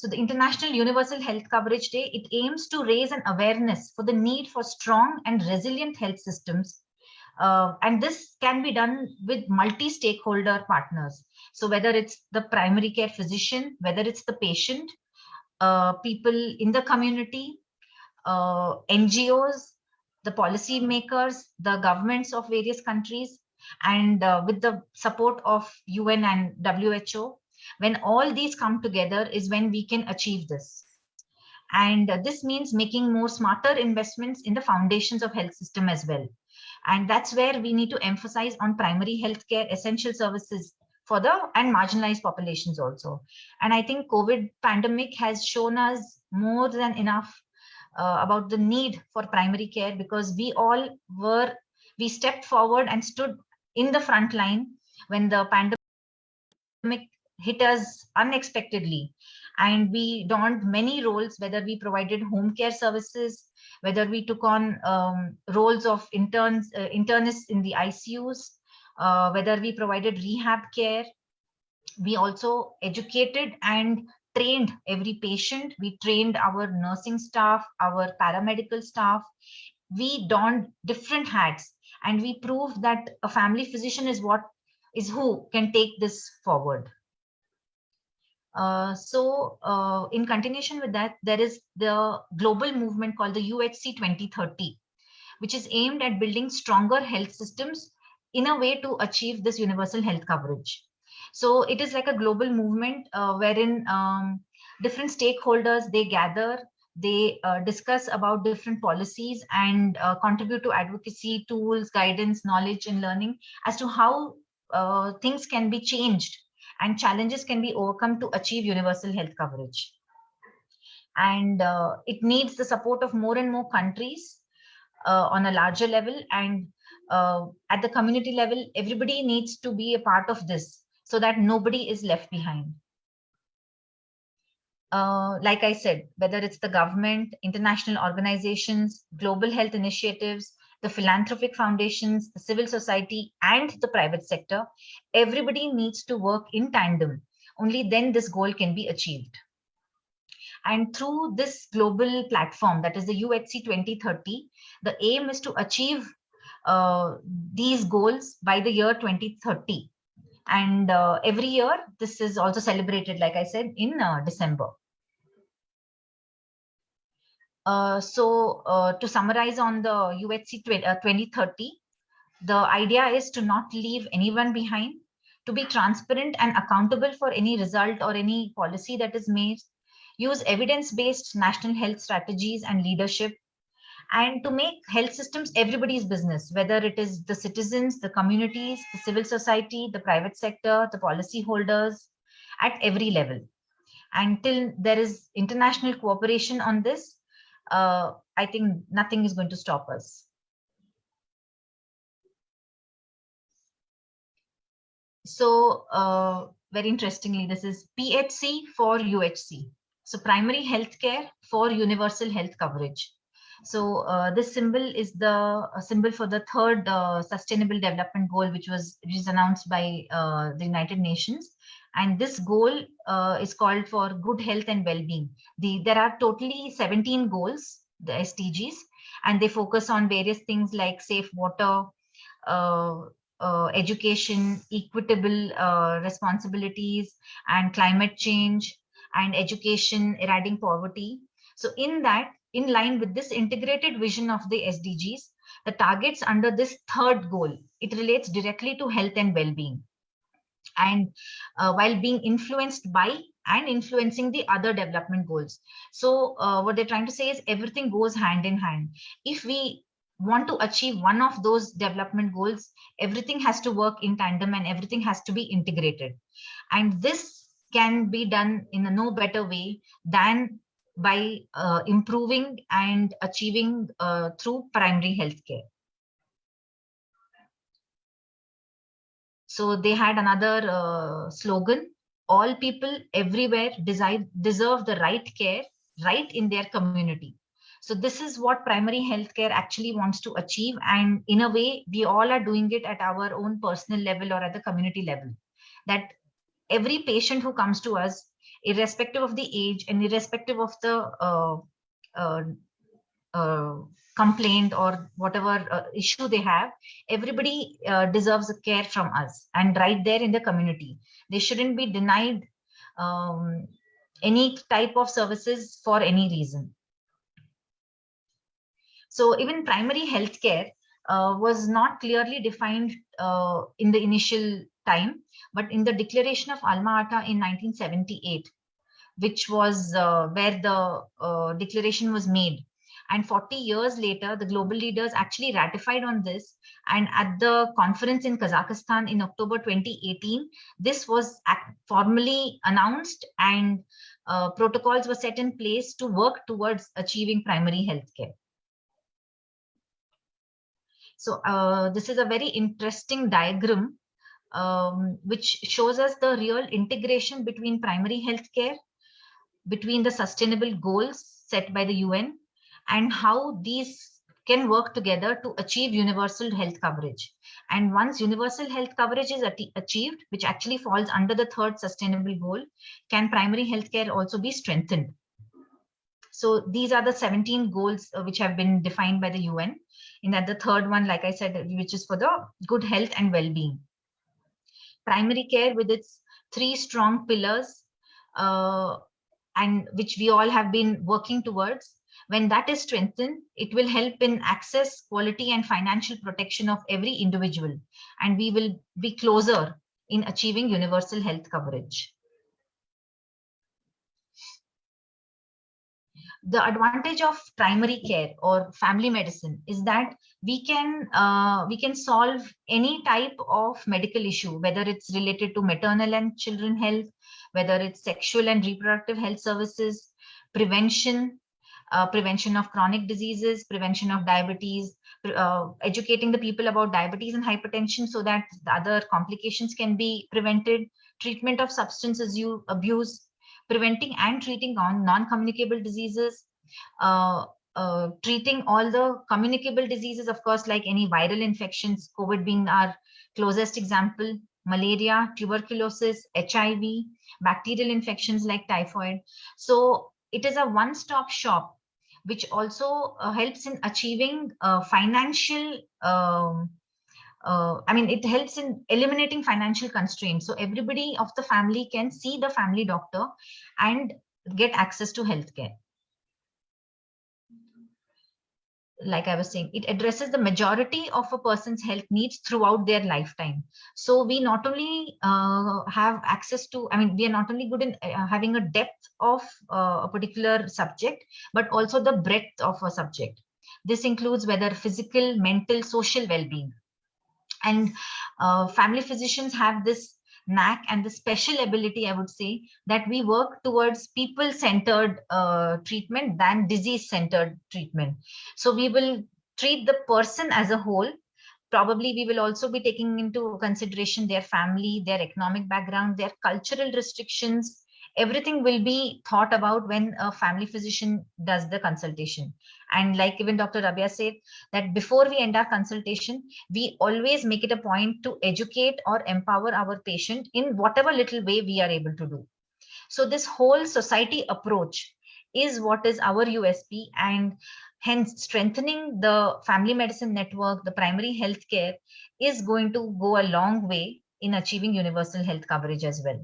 so the International Universal Health Coverage Day, it aims to raise an awareness for the need for strong and resilient health systems. Uh, and this can be done with multi-stakeholder partners. So whether it's the primary care physician, whether it's the patient, uh, people in the community, uh, NGOs, the policy makers, the governments of various countries, and uh, with the support of UN and WHO, when all these come together is when we can achieve this. And this means making more smarter investments in the foundations of health system as well. And that's where we need to emphasize on primary healthcare essential services for the and marginalized populations also. And I think COVID pandemic has shown us more than enough uh, about the need for primary care because we all were, we stepped forward and stood in the front line when the pandemic hit us unexpectedly. And we donned many roles whether we provided home care services whether we took on um, roles of interns uh, internists in the icus uh, whether we provided rehab care. We also educated and trained every patient, we trained our nursing staff, our paramedical staff, we donned different hats and we proved that a family physician is what is who can take this forward. Uh, so uh, in continuation with that, there is the global movement called the UHC 2030, which is aimed at building stronger health systems in a way to achieve this universal health coverage. So it is like a global movement uh, wherein um, different stakeholders, they gather, they uh, discuss about different policies and uh, contribute to advocacy, tools, guidance, knowledge and learning as to how things can be changed and challenges can be overcome to achieve universal health coverage. And uh, it needs the support of more and more countries uh, on a larger level and uh, at the community level, everybody needs to be a part of this so that nobody is left behind. Uh, like I said, whether it's the government, international organizations, global health initiatives, the philanthropic foundations, the civil society, and the private sector, everybody needs to work in tandem. Only then this goal can be achieved. And through this global platform, that is the UHC 2030, the aim is to achieve uh, these goals by the year 2030. And uh, every year, this is also celebrated, like I said, in uh, December. Uh, so uh, to summarize on the UHC 2030, uh, the idea is to not leave anyone behind, to be transparent and accountable for any result or any policy that is made, use evidence-based national health strategies and leadership, and to make health systems everybody's business, whether it is the citizens, the communities, the civil society, the private sector, the policy holders at every level. Until there is international cooperation on this, uh, I think nothing is going to stop us. So uh, very interestingly, this is PHC for UHC. So primary healthcare for universal health coverage. So uh, this symbol is the symbol for the third uh, sustainable development goal, which was, which is announced by uh, the United Nations. And this goal uh, is called for good health and well-being. The, there are totally 17 goals, the SDGs, and they focus on various things like safe water, uh, uh, education, equitable responsibilities, and climate change, and education, eradicating poverty. So in that, in line with this integrated vision of the SDGs, the targets under this third goal, it relates directly to health and well-being. And uh, while being influenced by and influencing the other development goals. So uh, what they're trying to say is everything goes hand in hand. If we want to achieve one of those development goals, everything has to work in tandem and everything has to be integrated. And this can be done in a no better way than by uh, improving and achieving uh, through primary health So they had another uh, slogan, all people everywhere deserve, deserve the right care right in their community. So this is what primary healthcare actually wants to achieve. And in a way, we all are doing it at our own personal level or at the community level. That every patient who comes to us irrespective of the age and irrespective of the uh, uh, uh, complaint or whatever uh, issue they have, everybody uh, deserves a care from us and right there in the community. They shouldn't be denied um, any type of services for any reason. So even primary healthcare uh, was not clearly defined uh, in the initial time, but in the declaration of Alma Ata in 1978, which was uh, where the uh, declaration was made. And 40 years later, the global leaders actually ratified on this. And at the conference in Kazakhstan in October 2018, this was formally announced and uh, protocols were set in place to work towards achieving primary health care. So uh, this is a very interesting diagram um, which shows us the real integration between primary health care, between the sustainable goals set by the UN, and how these can work together to achieve universal health coverage. And once universal health coverage is achieved, which actually falls under the third sustainable goal, can primary healthcare also be strengthened? So these are the 17 goals uh, which have been defined by the UN. In that the third one, like I said, which is for the good health and well-being. Primary care with its three strong pillars uh, and which we all have been working towards. When that is strengthened, it will help in access, quality and financial protection of every individual. And we will be closer in achieving universal health coverage. the advantage of primary care or family medicine is that we can uh, we can solve any type of medical issue whether it's related to maternal and children health whether it's sexual and reproductive health services prevention uh, prevention of chronic diseases prevention of diabetes uh, educating the people about diabetes and hypertension so that the other complications can be prevented treatment of substance abuse preventing and treating on non-communicable diseases, uh, uh, treating all the communicable diseases, of course, like any viral infections, COVID being our closest example, malaria, tuberculosis, HIV, bacterial infections like typhoid. So it is a one-stop shop, which also uh, helps in achieving uh, financial um, uh, I mean, it helps in eliminating financial constraints. So everybody of the family can see the family doctor and get access to healthcare. Like I was saying, it addresses the majority of a person's health needs throughout their lifetime. So we not only uh, have access to, I mean, we are not only good in uh, having a depth of uh, a particular subject, but also the breadth of a subject. This includes whether physical, mental, social well-being and uh, family physicians have this knack and the special ability, I would say, that we work towards people-centered uh, treatment than disease-centered treatment. So we will treat the person as a whole. Probably we will also be taking into consideration their family, their economic background, their cultural restrictions, everything will be thought about when a family physician does the consultation. And like even Dr. Rabia said, that before we end our consultation, we always make it a point to educate or empower our patient in whatever little way we are able to do. So this whole society approach is what is our USP and hence strengthening the family medicine network, the primary health care is going to go a long way in achieving universal health coverage as well.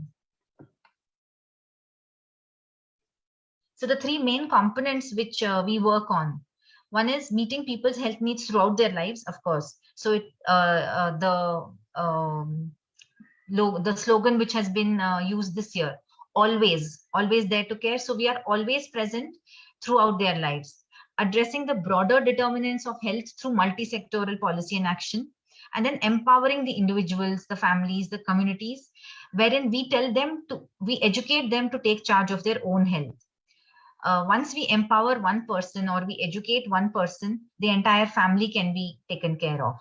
So the three main components which uh, we work on, one is meeting people's health needs throughout their lives, of course. So it, uh, uh, the um, the slogan which has been uh, used this year, always, always there to care. So we are always present throughout their lives, addressing the broader determinants of health through multi-sectoral policy and action, and then empowering the individuals, the families, the communities, wherein we tell them to, we educate them to take charge of their own health uh, once we empower one person or we educate one person, the entire family can be taken care of.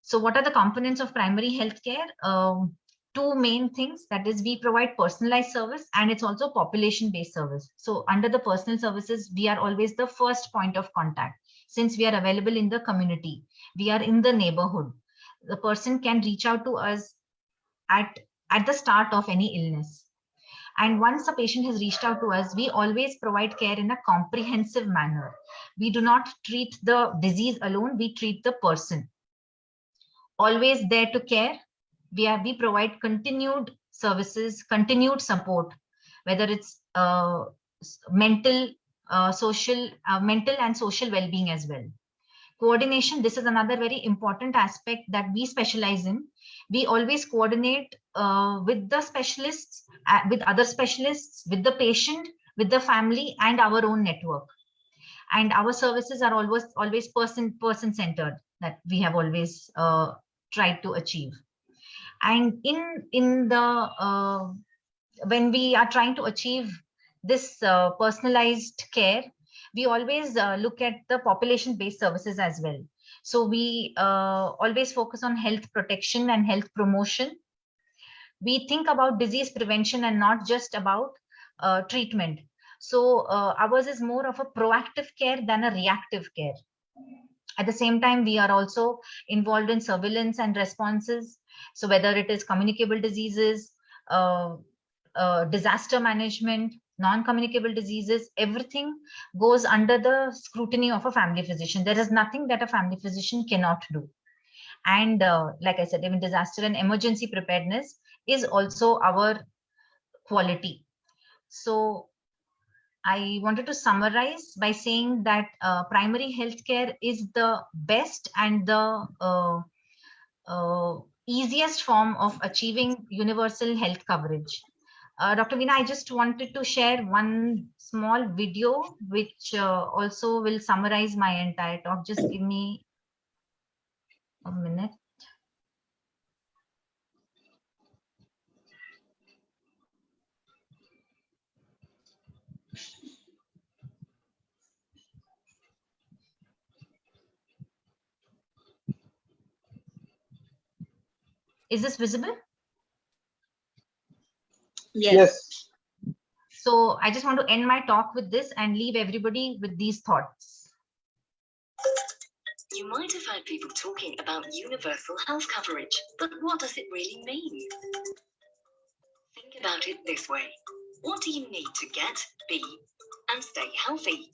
So what are the components of primary healthcare? Um, two main things that is we provide personalized service and it's also population based service. So under the personal services, we are always the first point of contact since we are available in the community. We are in the neighborhood. The person can reach out to us at, at the start of any illness and once a patient has reached out to us, we always provide care in a comprehensive manner. We do not treat the disease alone, we treat the person. Always there to care. We, are, we provide continued services, continued support, whether it's uh, mental, uh, social, uh, mental and social well-being as well. Coordination, this is another very important aspect that we specialize in. We always coordinate uh, with the specialists, uh, with other specialists, with the patient, with the family and our own network. And our services are always always person person centered that we have always uh, tried to achieve. And in in the uh, when we are trying to achieve this uh, personalized care, we always uh, look at the population based services as well. So we always focus on health protection and health promotion we think about disease prevention and not just about uh, treatment. So uh, ours is more of a proactive care than a reactive care. At the same time, we are also involved in surveillance and responses. So whether it is communicable diseases, uh, uh, disaster management, non-communicable diseases, everything goes under the scrutiny of a family physician. There is nothing that a family physician cannot do. And uh, like I said, even disaster and emergency preparedness is also our quality. So I wanted to summarize by saying that uh, primary healthcare is the best and the uh, uh, easiest form of achieving universal health coverage. Uh, Dr. Veena, I just wanted to share one small video which uh, also will summarize my entire talk. Just give me a minute. Is this visible? Yes. So I just want to end my talk with this and leave everybody with these thoughts. You might have heard people talking about universal health coverage, but what does it really mean? Think about it this way. What do you need to get, be, and stay healthy?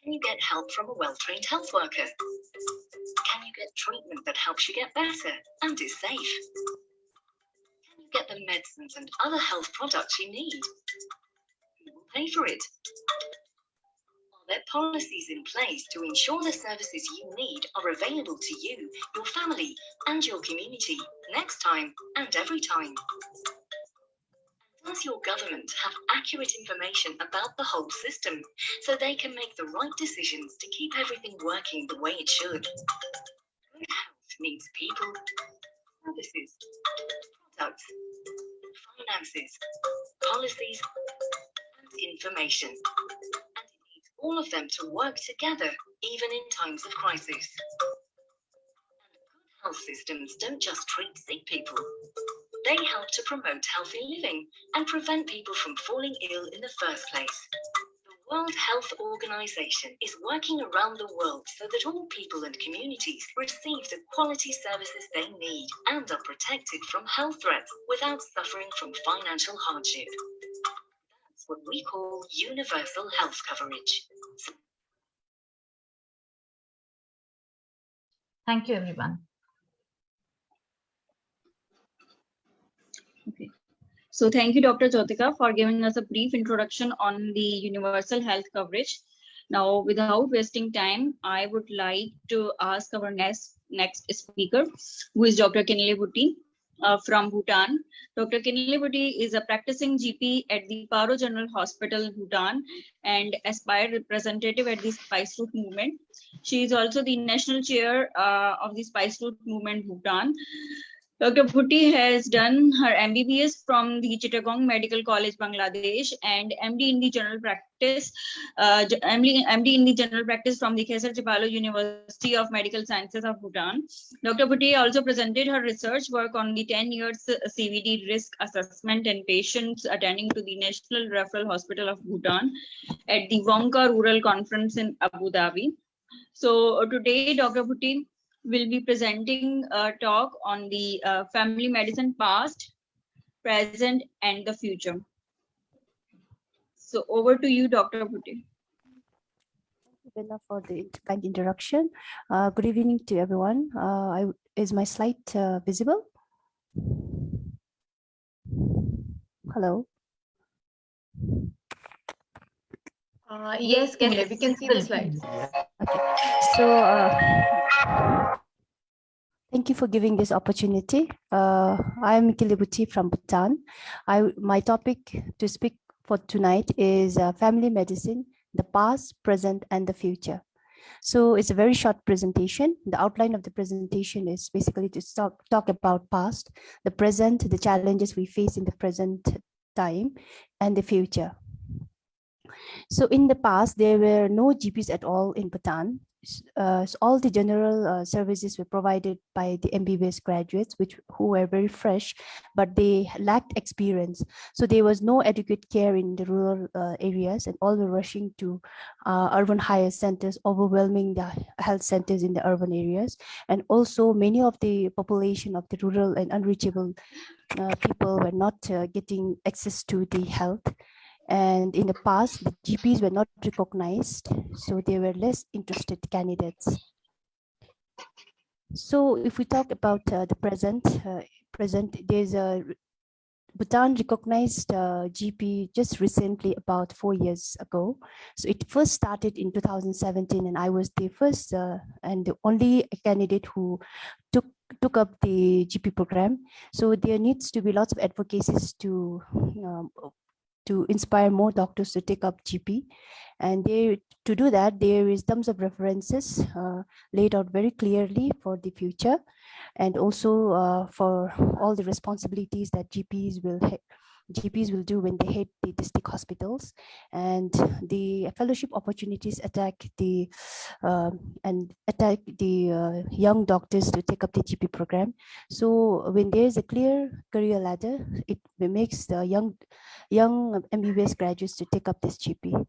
Can you get help from a well-trained health worker? Get treatment that helps you get better and is safe? Can you get the medicines and other health products you need? Who will pay for it? Are there policies in place to ensure the services you need are available to you, your family, and your community next time and every time? Does your government have accurate information about the whole system so they can make the right decisions to keep everything working the way it should? Health needs people, services, products, finances, policies, and information. And it needs all of them to work together, even in times of crisis. And good health systems don't just treat sick people. They help to promote healthy living and prevent people from falling ill in the first place. The World Health Organization is working around the world so that all people and communities receive the quality services they need and are protected from health threats without suffering from financial hardship. That's what we call universal health coverage. Thank you, everyone. Okay. So thank you, Dr. Jyotika, for giving us a brief introduction on the universal health coverage. Now, without wasting time, I would like to ask our next next speaker, who is Dr. Kinle Bhutti uh, from Bhutan. Dr. Kinle Bhutti is a practicing GP at the Paro General Hospital, Bhutan, and aspired representative at the Spice Route Movement. She is also the national chair uh, of the Spice Route Movement, Bhutan. Dr. Bhutti has done her MBBS from the Chittagong Medical College, Bangladesh, and MD in the general practice, uh, MD, MD in the general practice from the Khesar Gyalpo University of Medical Sciences of Bhutan. Dr. Bhutti also presented her research work on the 10 years CVD risk assessment in patients attending to the National Referral Hospital of Bhutan at the WONCA Rural Conference in Abu Dhabi. So today, Dr. Bhutti will be presenting a talk on the uh, family medicine past, present, and the future. So over to you, Dr. Thank you, for the kind introduction. Uh, good evening to everyone. Uh, I, is my slide uh, visible? Hello. Uh, yes, Kenle, we can see the slides. Okay, so uh, thank you for giving this opportunity. Uh, I am Kinle Bhutti from Bhutan. I, my topic to speak for tonight is uh, family medicine, the past, present, and the future. So it's a very short presentation. The outline of the presentation is basically to talk, talk about past, the present, the challenges we face in the present time, and the future. So in the past, there were no GPs at all in Bhutan. uh, so all the general uh, services were provided by the MBBS graduates, which who were very fresh, but they lacked experience. So there was no adequate care in the rural uh, areas and all were rushing to uh, urban higher centers, overwhelming the health centers in the urban areas. And also many of the population of the rural and unreachable uh, people were not uh, getting access to the health and in the past, the GPs were not recognized, so they were less interested candidates. So if we talk about uh, the present, uh, present there's a Bhutan recognized uh, GP just recently about four years ago. So it first started in 2017 and I was the first uh, and the only candidate who took took up the GP program. So there needs to be lots of advocacies to um, to inspire more doctors to take up GP. And they, to do that, there is terms of references uh, laid out very clearly for the future and also uh, for all the responsibilities that GPs will GPs will do when they hit the district hospitals and the fellowship opportunities attack the uh, and attack the uh, young doctors to take up the GP program. So when there is a clear career ladder, it makes the young young MBBS graduates to take up this GP.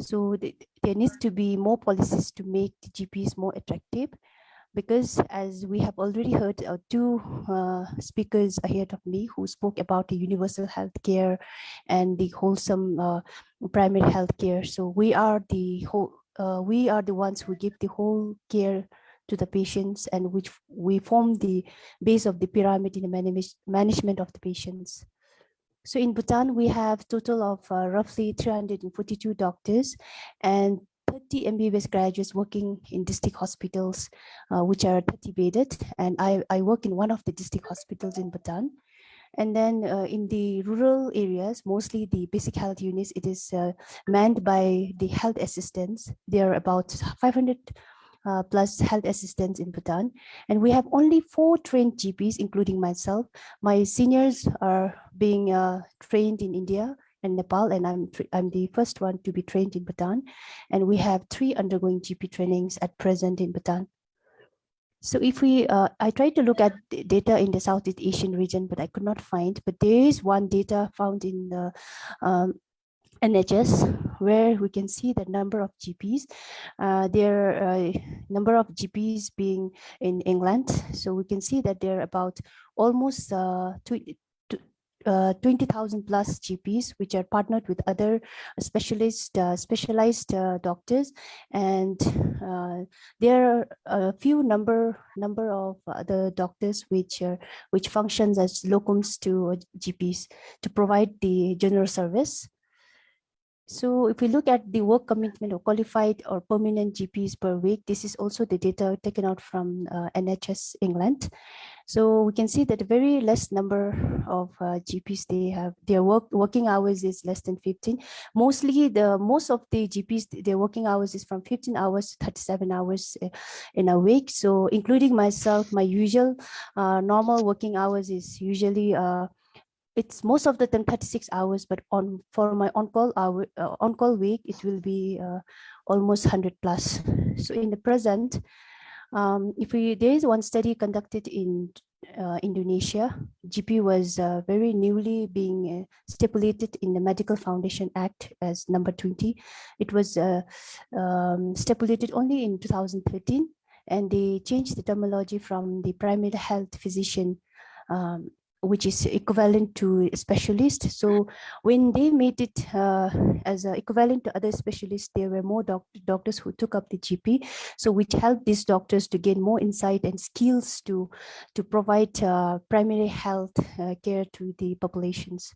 So there needs to be more policies to make the GPs more attractive because as we have already heard uh, two uh, speakers ahead of me who spoke about the universal health care and the wholesome uh, primary health care. So we are the whole, uh, we are the ones who give the whole care to the patients and which we form the base of the pyramid in the manage management of the patients. So in Bhutan, we have total of uh, roughly 342 doctors and 30 MBBS graduates working in district hospitals, uh, which are 30 bedded. And I, I work in one of the district hospitals in Bhutan. And then uh, in the rural areas, mostly the basic health units, it is uh, manned by the health assistants. There are about 500 uh, plus health assistants in Bhutan. And we have only four trained GPs, including myself. My seniors are being uh, trained in India and Nepal, and I'm, I'm the first one to be trained in Bhutan. And we have three undergoing GP trainings at present in Bhutan. So if we, uh, I tried to look at data in the Southeast Asian region, but I could not find, but there is one data found in the um, NHS where we can see the number of GPs. Uh, there are a number of GPs being in England. So we can see that there are about almost uh, uh, 20,000 plus GPs, which are partnered with other specialist, uh, specialized uh, doctors. And uh, there are a few number number of other doctors which are, which functions as locums to GPs to provide the general service. So if we look at the work commitment of qualified or permanent GPs per week, this is also the data taken out from uh, NHS England. So we can see that very less number of uh, GPs they have their work working hours is less than 15. Mostly the most of the GPs their working hours is from 15 hours to 37 hours uh, in a week. So including myself, my usual uh, normal working hours is usually uh, it's most of the time 36 hours, but on for my on-call hour uh, on-call week, it will be uh, almost 100 plus. So in the present, um, if we there is one study conducted in uh, Indonesia, GP was uh, very newly being uh, stipulated in the Medical Foundation Act as number 20. It was uh, um, stipulated only in 2013, and they changed the terminology from the primary health physician um, which is equivalent to specialist. So when they made it uh, as equivalent to other specialists, there were more doc doctors who took up the GP. So which helped these doctors to gain more insight and skills to, to provide uh, primary health uh, care to the populations.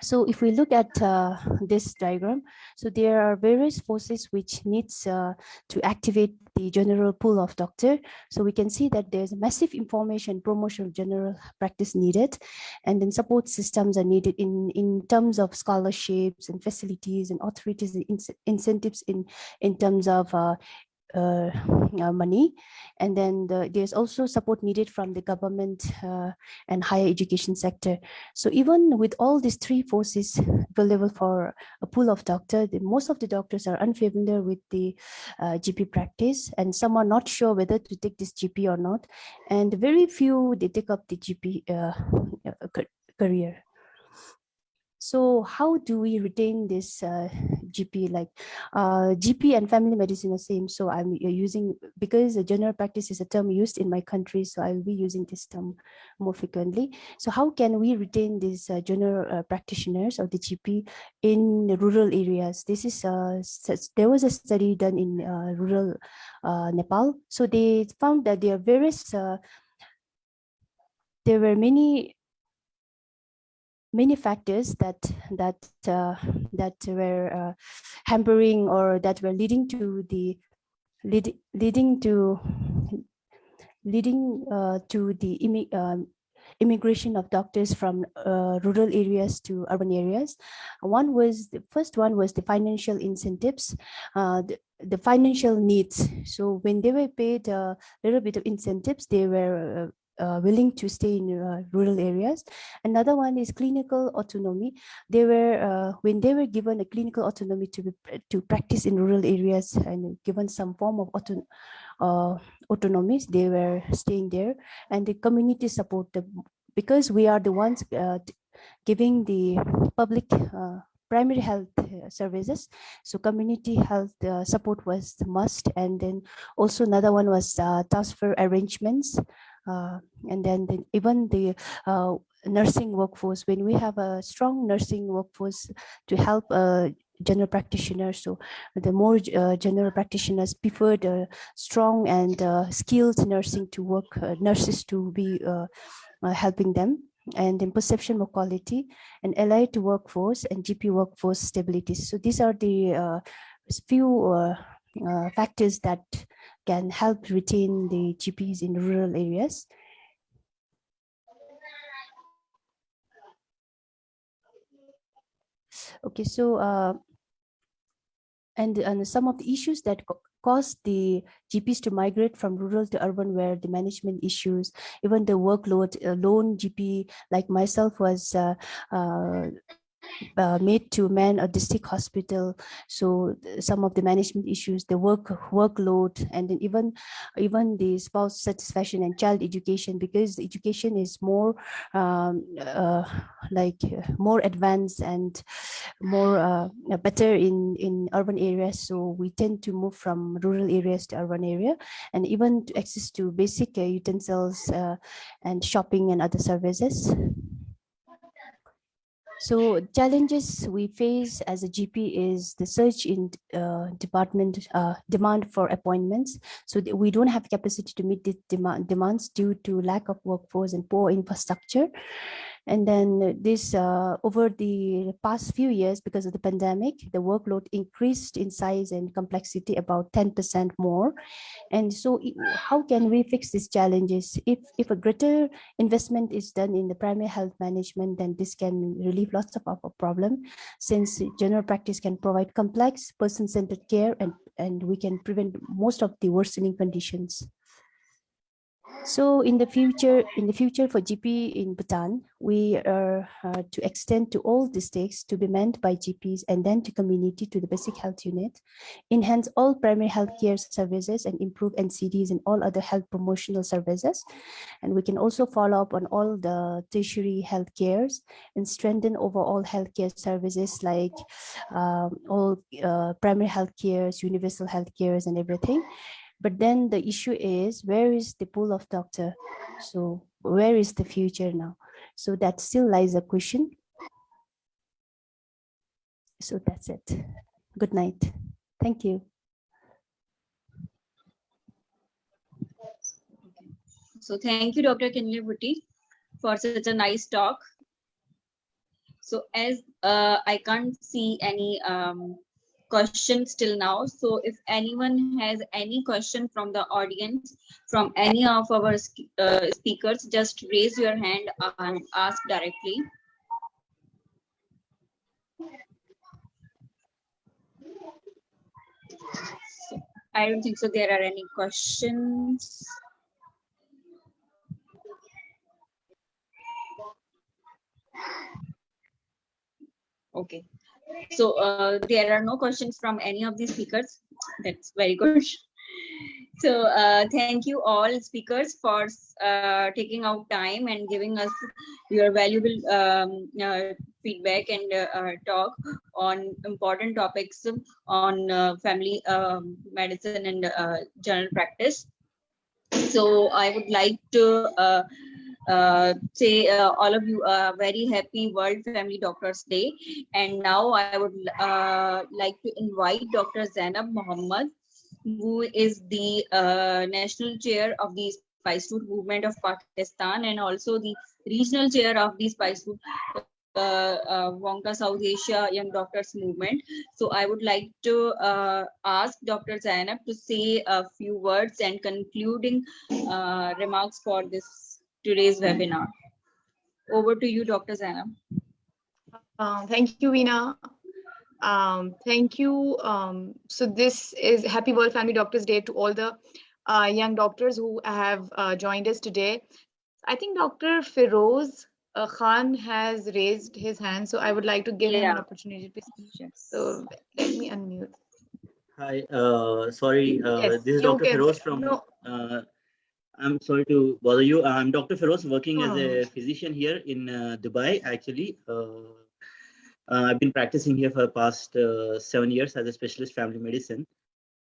So if we look at uh, this diagram, so there are various forces which needs uh, to activate the general pool of doctor. So we can see that there's massive information promotion of general practice needed, and then support systems are needed in, in terms of scholarships and facilities and authorities and in incentives in, in terms of uh, uh, uh, money. And then the, there's also support needed from the government uh, and higher education sector. So even with all these three forces available for a pool of doctors, most of the doctors are unfamiliar with the uh, GP practice and some are not sure whether to take this GP or not. And very few, they take up the GP uh, career. So how do we retain this uh, GP? Like uh, GP and family medicine are same. So I'm uh, using because the general practice is a term used in my country. So I'll be using this term more frequently. So how can we retain these uh, general uh, practitioners of the GP in rural areas? This is uh, there was a study done in rural Nepal. So they found that there are various there were many many factors that that uh, that were uh, hampering or that were leading to the lead, leading to leading uh, to the immi um, immigration of doctors from uh, rural areas to urban areas. One was the first one was the financial incentives, uh, the, the financial needs. So when they were paid a little bit of incentives, they were uh, willing to stay in uh, rural areas. Another one is clinical autonomy. They were uh, when they were given a clinical autonomy to be, to practice in rural areas and given some form of auto, uh, autonomy, they were staying there. And the community support the, because we are the ones uh, giving the public uh, primary health services so community health uh, support was the must and then also another one was uh, transfer arrangements and then the, even the uh, nursing workforce, when we have a strong nursing workforce to help uh, general practitioners. So the more uh, general practitioners prefer the strong and uh, skilled nursing to work, uh, nurses to be helping them. And then perception of quality and allied to workforce and GP workforce stability. So these are the few factors that can help retain the GPs in rural areas. Okay, so uh, and, and some of the issues that caused the GPs to migrate from rural to urban were the management issues, even the workload, uh, lone GP like myself was uh, uh, uh, made to man a district hospital. So some of the management issues the work workload and then even even the spouse satisfaction and child education because education is more um, uh, like uh, more advanced and more uh, better in in urban areas. So we tend to move from rural areas to urban area and even to access to basic uh, utensils uh, and shopping and other services so challenges we face as a GP is the surge in uh, department uh, demand for appointments. So we don't have capacity to meet the demand demands due to lack of workforce and poor infrastructure. And then this uh, over the past few years, because of the pandemic, the workload increased in size and complexity about 10% more. And so how can we fix these challenges? If, if a greater investment is done in the primary health management, then this can relieve lots of our problem since general practice can provide complex person-centered care and, and we can prevent most of the worsening conditions. So in the future, in the future for GP in Bhutan, we are uh, to extend to all districts to be manned by GPs and then to community to the basic health unit, enhance all primary health care services and improve NCDs and all other health promotional services. And we can also follow up on all the tertiary health cares and strengthen overall healthcare services like um, all uh, primary health cares, universal health cares and everything. But then the issue is, where is the pool of doctor? So where is the future now? So that still lies a question. So that's it. Good night. Thank you. So thank you, Dr. Kinley Bhutti, for such a nice talk. So as uh, I can't see any um, questions till now. So if anyone has any question from the audience, from any of our uh, speakers, just raise your hand and ask directly. So I don't think so. There are any questions. Okay. So uh, there are no questions from any of the speakers. That's very good. So uh, thank you all speakers for uh, taking out time and giving us your valuable um, uh, feedback and uh, uh, talk on important topics on uh, family um, medicine and general practice. So I would like to uh, say uh, all of you a very happy World Family Doctors Day. And now I would uh, like to invite Dr. Zainab Muhammad, who is the uh, national chair of the Spice Route Movement of Pakistan and also the regional chair of the Spice Route uh, uh, WONCA South Asia Young Doctors Movement. So I would like to uh, ask Dr. Zainab to say a few words and concluding uh, remarks for this today's webinar. Over to you, Dr. Zainab. Uh, thank you, Veena. Um, thank you. Um, so this is Happy World Family Doctors Day to all the uh, young doctors who have uh, joined us today. I think Dr. Feroz uh, Khan has raised his hand, so I would like to give yeah. him an opportunity to speak. So let me unmute. Hi, uh, sorry, uh, yes, this is Dr. Feroz from no. Uh, I'm sorry to bother you. I'm Dr. Feroz, working oh. as a physician here in uh, Dubai, actually. Uh, uh, I've been practicing here for the past uh, seven years as a specialist family medicine.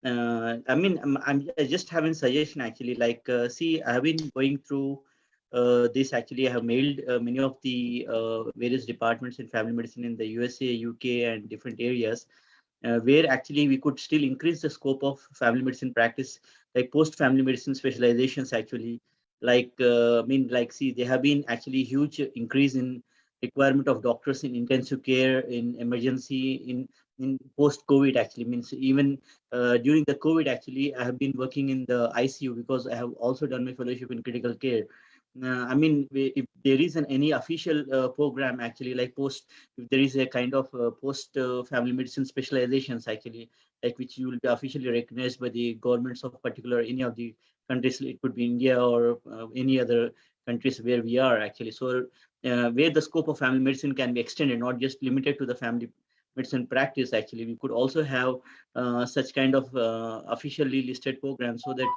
Uh, I mean, I'm, I'm just having suggestion actually, like, uh, see, I have been going through this actually. I have mailed many of the various departments in family medicine in the USA, UK, and different areas. where actually we could still increase the scope of family medicine practice like post family medicine specializations actually like uh, i mean like see there have been actually huge increase in requirement of doctors in intensive care in emergency in in post covid actually. Means even uh, during the covid actually i have been working in the icu because i have also done my fellowship in critical care. Uh, I mean, if there is an any official uh, program actually like post, if there is a kind of uh, post uh, family medicine specializations actually, like which you will be officially recognized by the governments of particular any of the countries, it could be India or uh, any other countries where we are actually. So uh, where the scope of family medicine can be extended, not just limited to the family medicine practice actually we could also have uh, such kind of uh, officially listed programs so that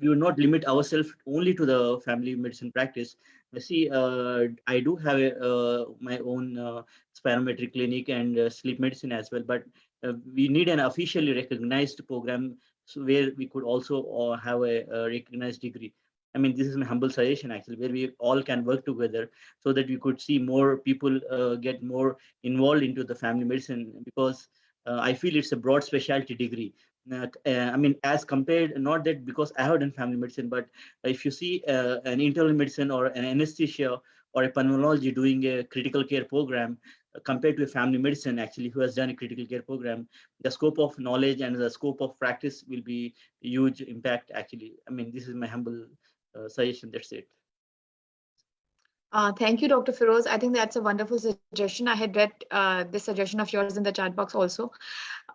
we would not limit ourselves only to the family medicine practice see uh, i do have a, uh, my own spirometry clinic and sleep medicine as well but we need an officially recognized program so where we could also have a, a recognized degree I mean, this is my humble suggestion actually, where we all can work together so that we could see more people uh, get more involved into the family medicine because uh, I feel it's a broad specialty degree. Uh, I mean, as compared, not that because I have done family medicine, but if you see uh, an internal medicine or an anesthesia or a pulmonology doing a critical care program uh, compared to a family medicine actually who has done a critical care program, the scope of knowledge and the scope of practice will be huge impact actually. I mean, this is my humble uh, suggestion. That's it. Uh, thank you, Dr. Feroz. I think that's a wonderful suggestion. I had read uh, this suggestion of yours in the chat box also.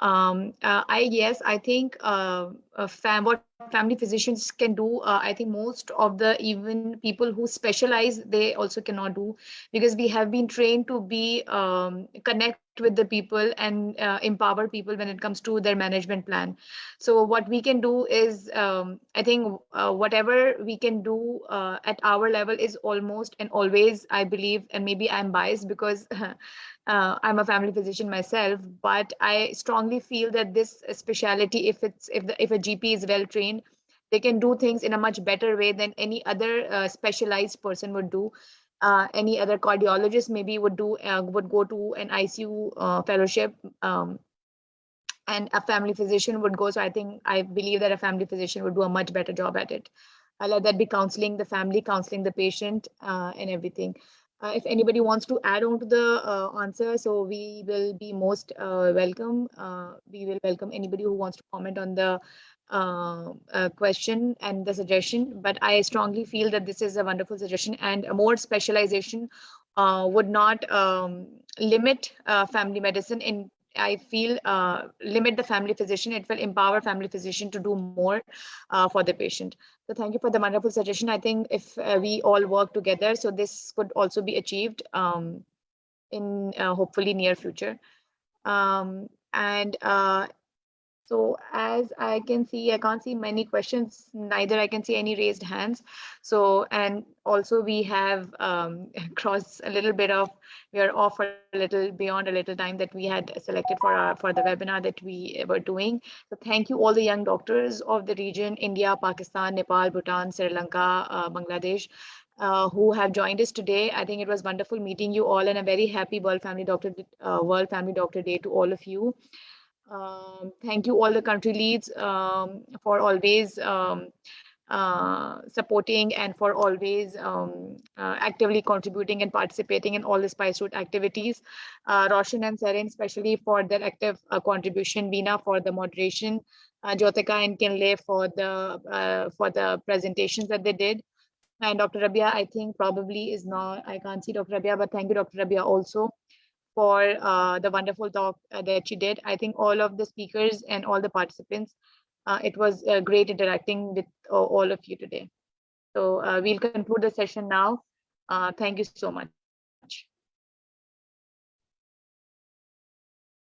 Um, uh, I yes, I think uh, fam what family physicians can do. Uh, I think most of the even people who specialize, they also cannot do because we have been trained to be um, connect with the people and uh, empower people when it comes to their management plan. So what we can do is, um, I think uh, whatever we can do uh, at our level is almost and always, I believe, and maybe I'm biased because uh, I'm a family physician myself, but I strongly feel that this specialty, if it's if the if a GP is well trained, they can do things in a much better way than any other uh, specialized person would do uh, any other cardiologist maybe would do uh, would go to an ICU uh, fellowship um, and a family physician would go. So I think I believe that a family physician would do a much better job at it. I let that be counseling the family, counseling the patient, uh, and everything. Uh, if anybody wants to add on to the uh, answer, so we will be most welcome. we will welcome anybody who wants to comment on the uh, question and the suggestion, but I strongly feel that this is a wonderful suggestion and a more specialization uh, would not um, limit uh, family medicine in I feel uh, limit the family physician. It will empower family physician to do more uh, for the patient. So thank you for the wonderful suggestion. I think if we all work together, so this could also be achieved um, in hopefully near future. Um, and so as I can see, I can't see many questions, neither I can see any raised hands. So, and also we have um, crossed a little bit of, we are off a little beyond a little time that we had selected for our, for the webinar that we were doing. So thank you all the young doctors of the region, India, Pakistan, Nepal, Bhutan, Sri Lanka, uh, Bangladesh, uh, who have joined us today. I think it was wonderful meeting you all and a very happy World Family Doctor uh, World Family Doctor Day to all of you. Um, thank you all the country leads um, for always um, uh, supporting and for always um, uh, actively contributing and participating in all the Spice Route activities. Uh, Roshan and Saren especially for their active uh, contribution, Veena for the moderation, uh, Jyotika and Kinley for the uh, for the presentations that they did. And Dr. Rabia, I think probably is not, I can't see Dr. Rabia, but thank you, Dr. Rabia, also for uh, the wonderful talk uh, that she did. I think all of the speakers and all the participants, uh, it was uh, great interacting with all of you today. So we'll conclude the session now. Thank you so much.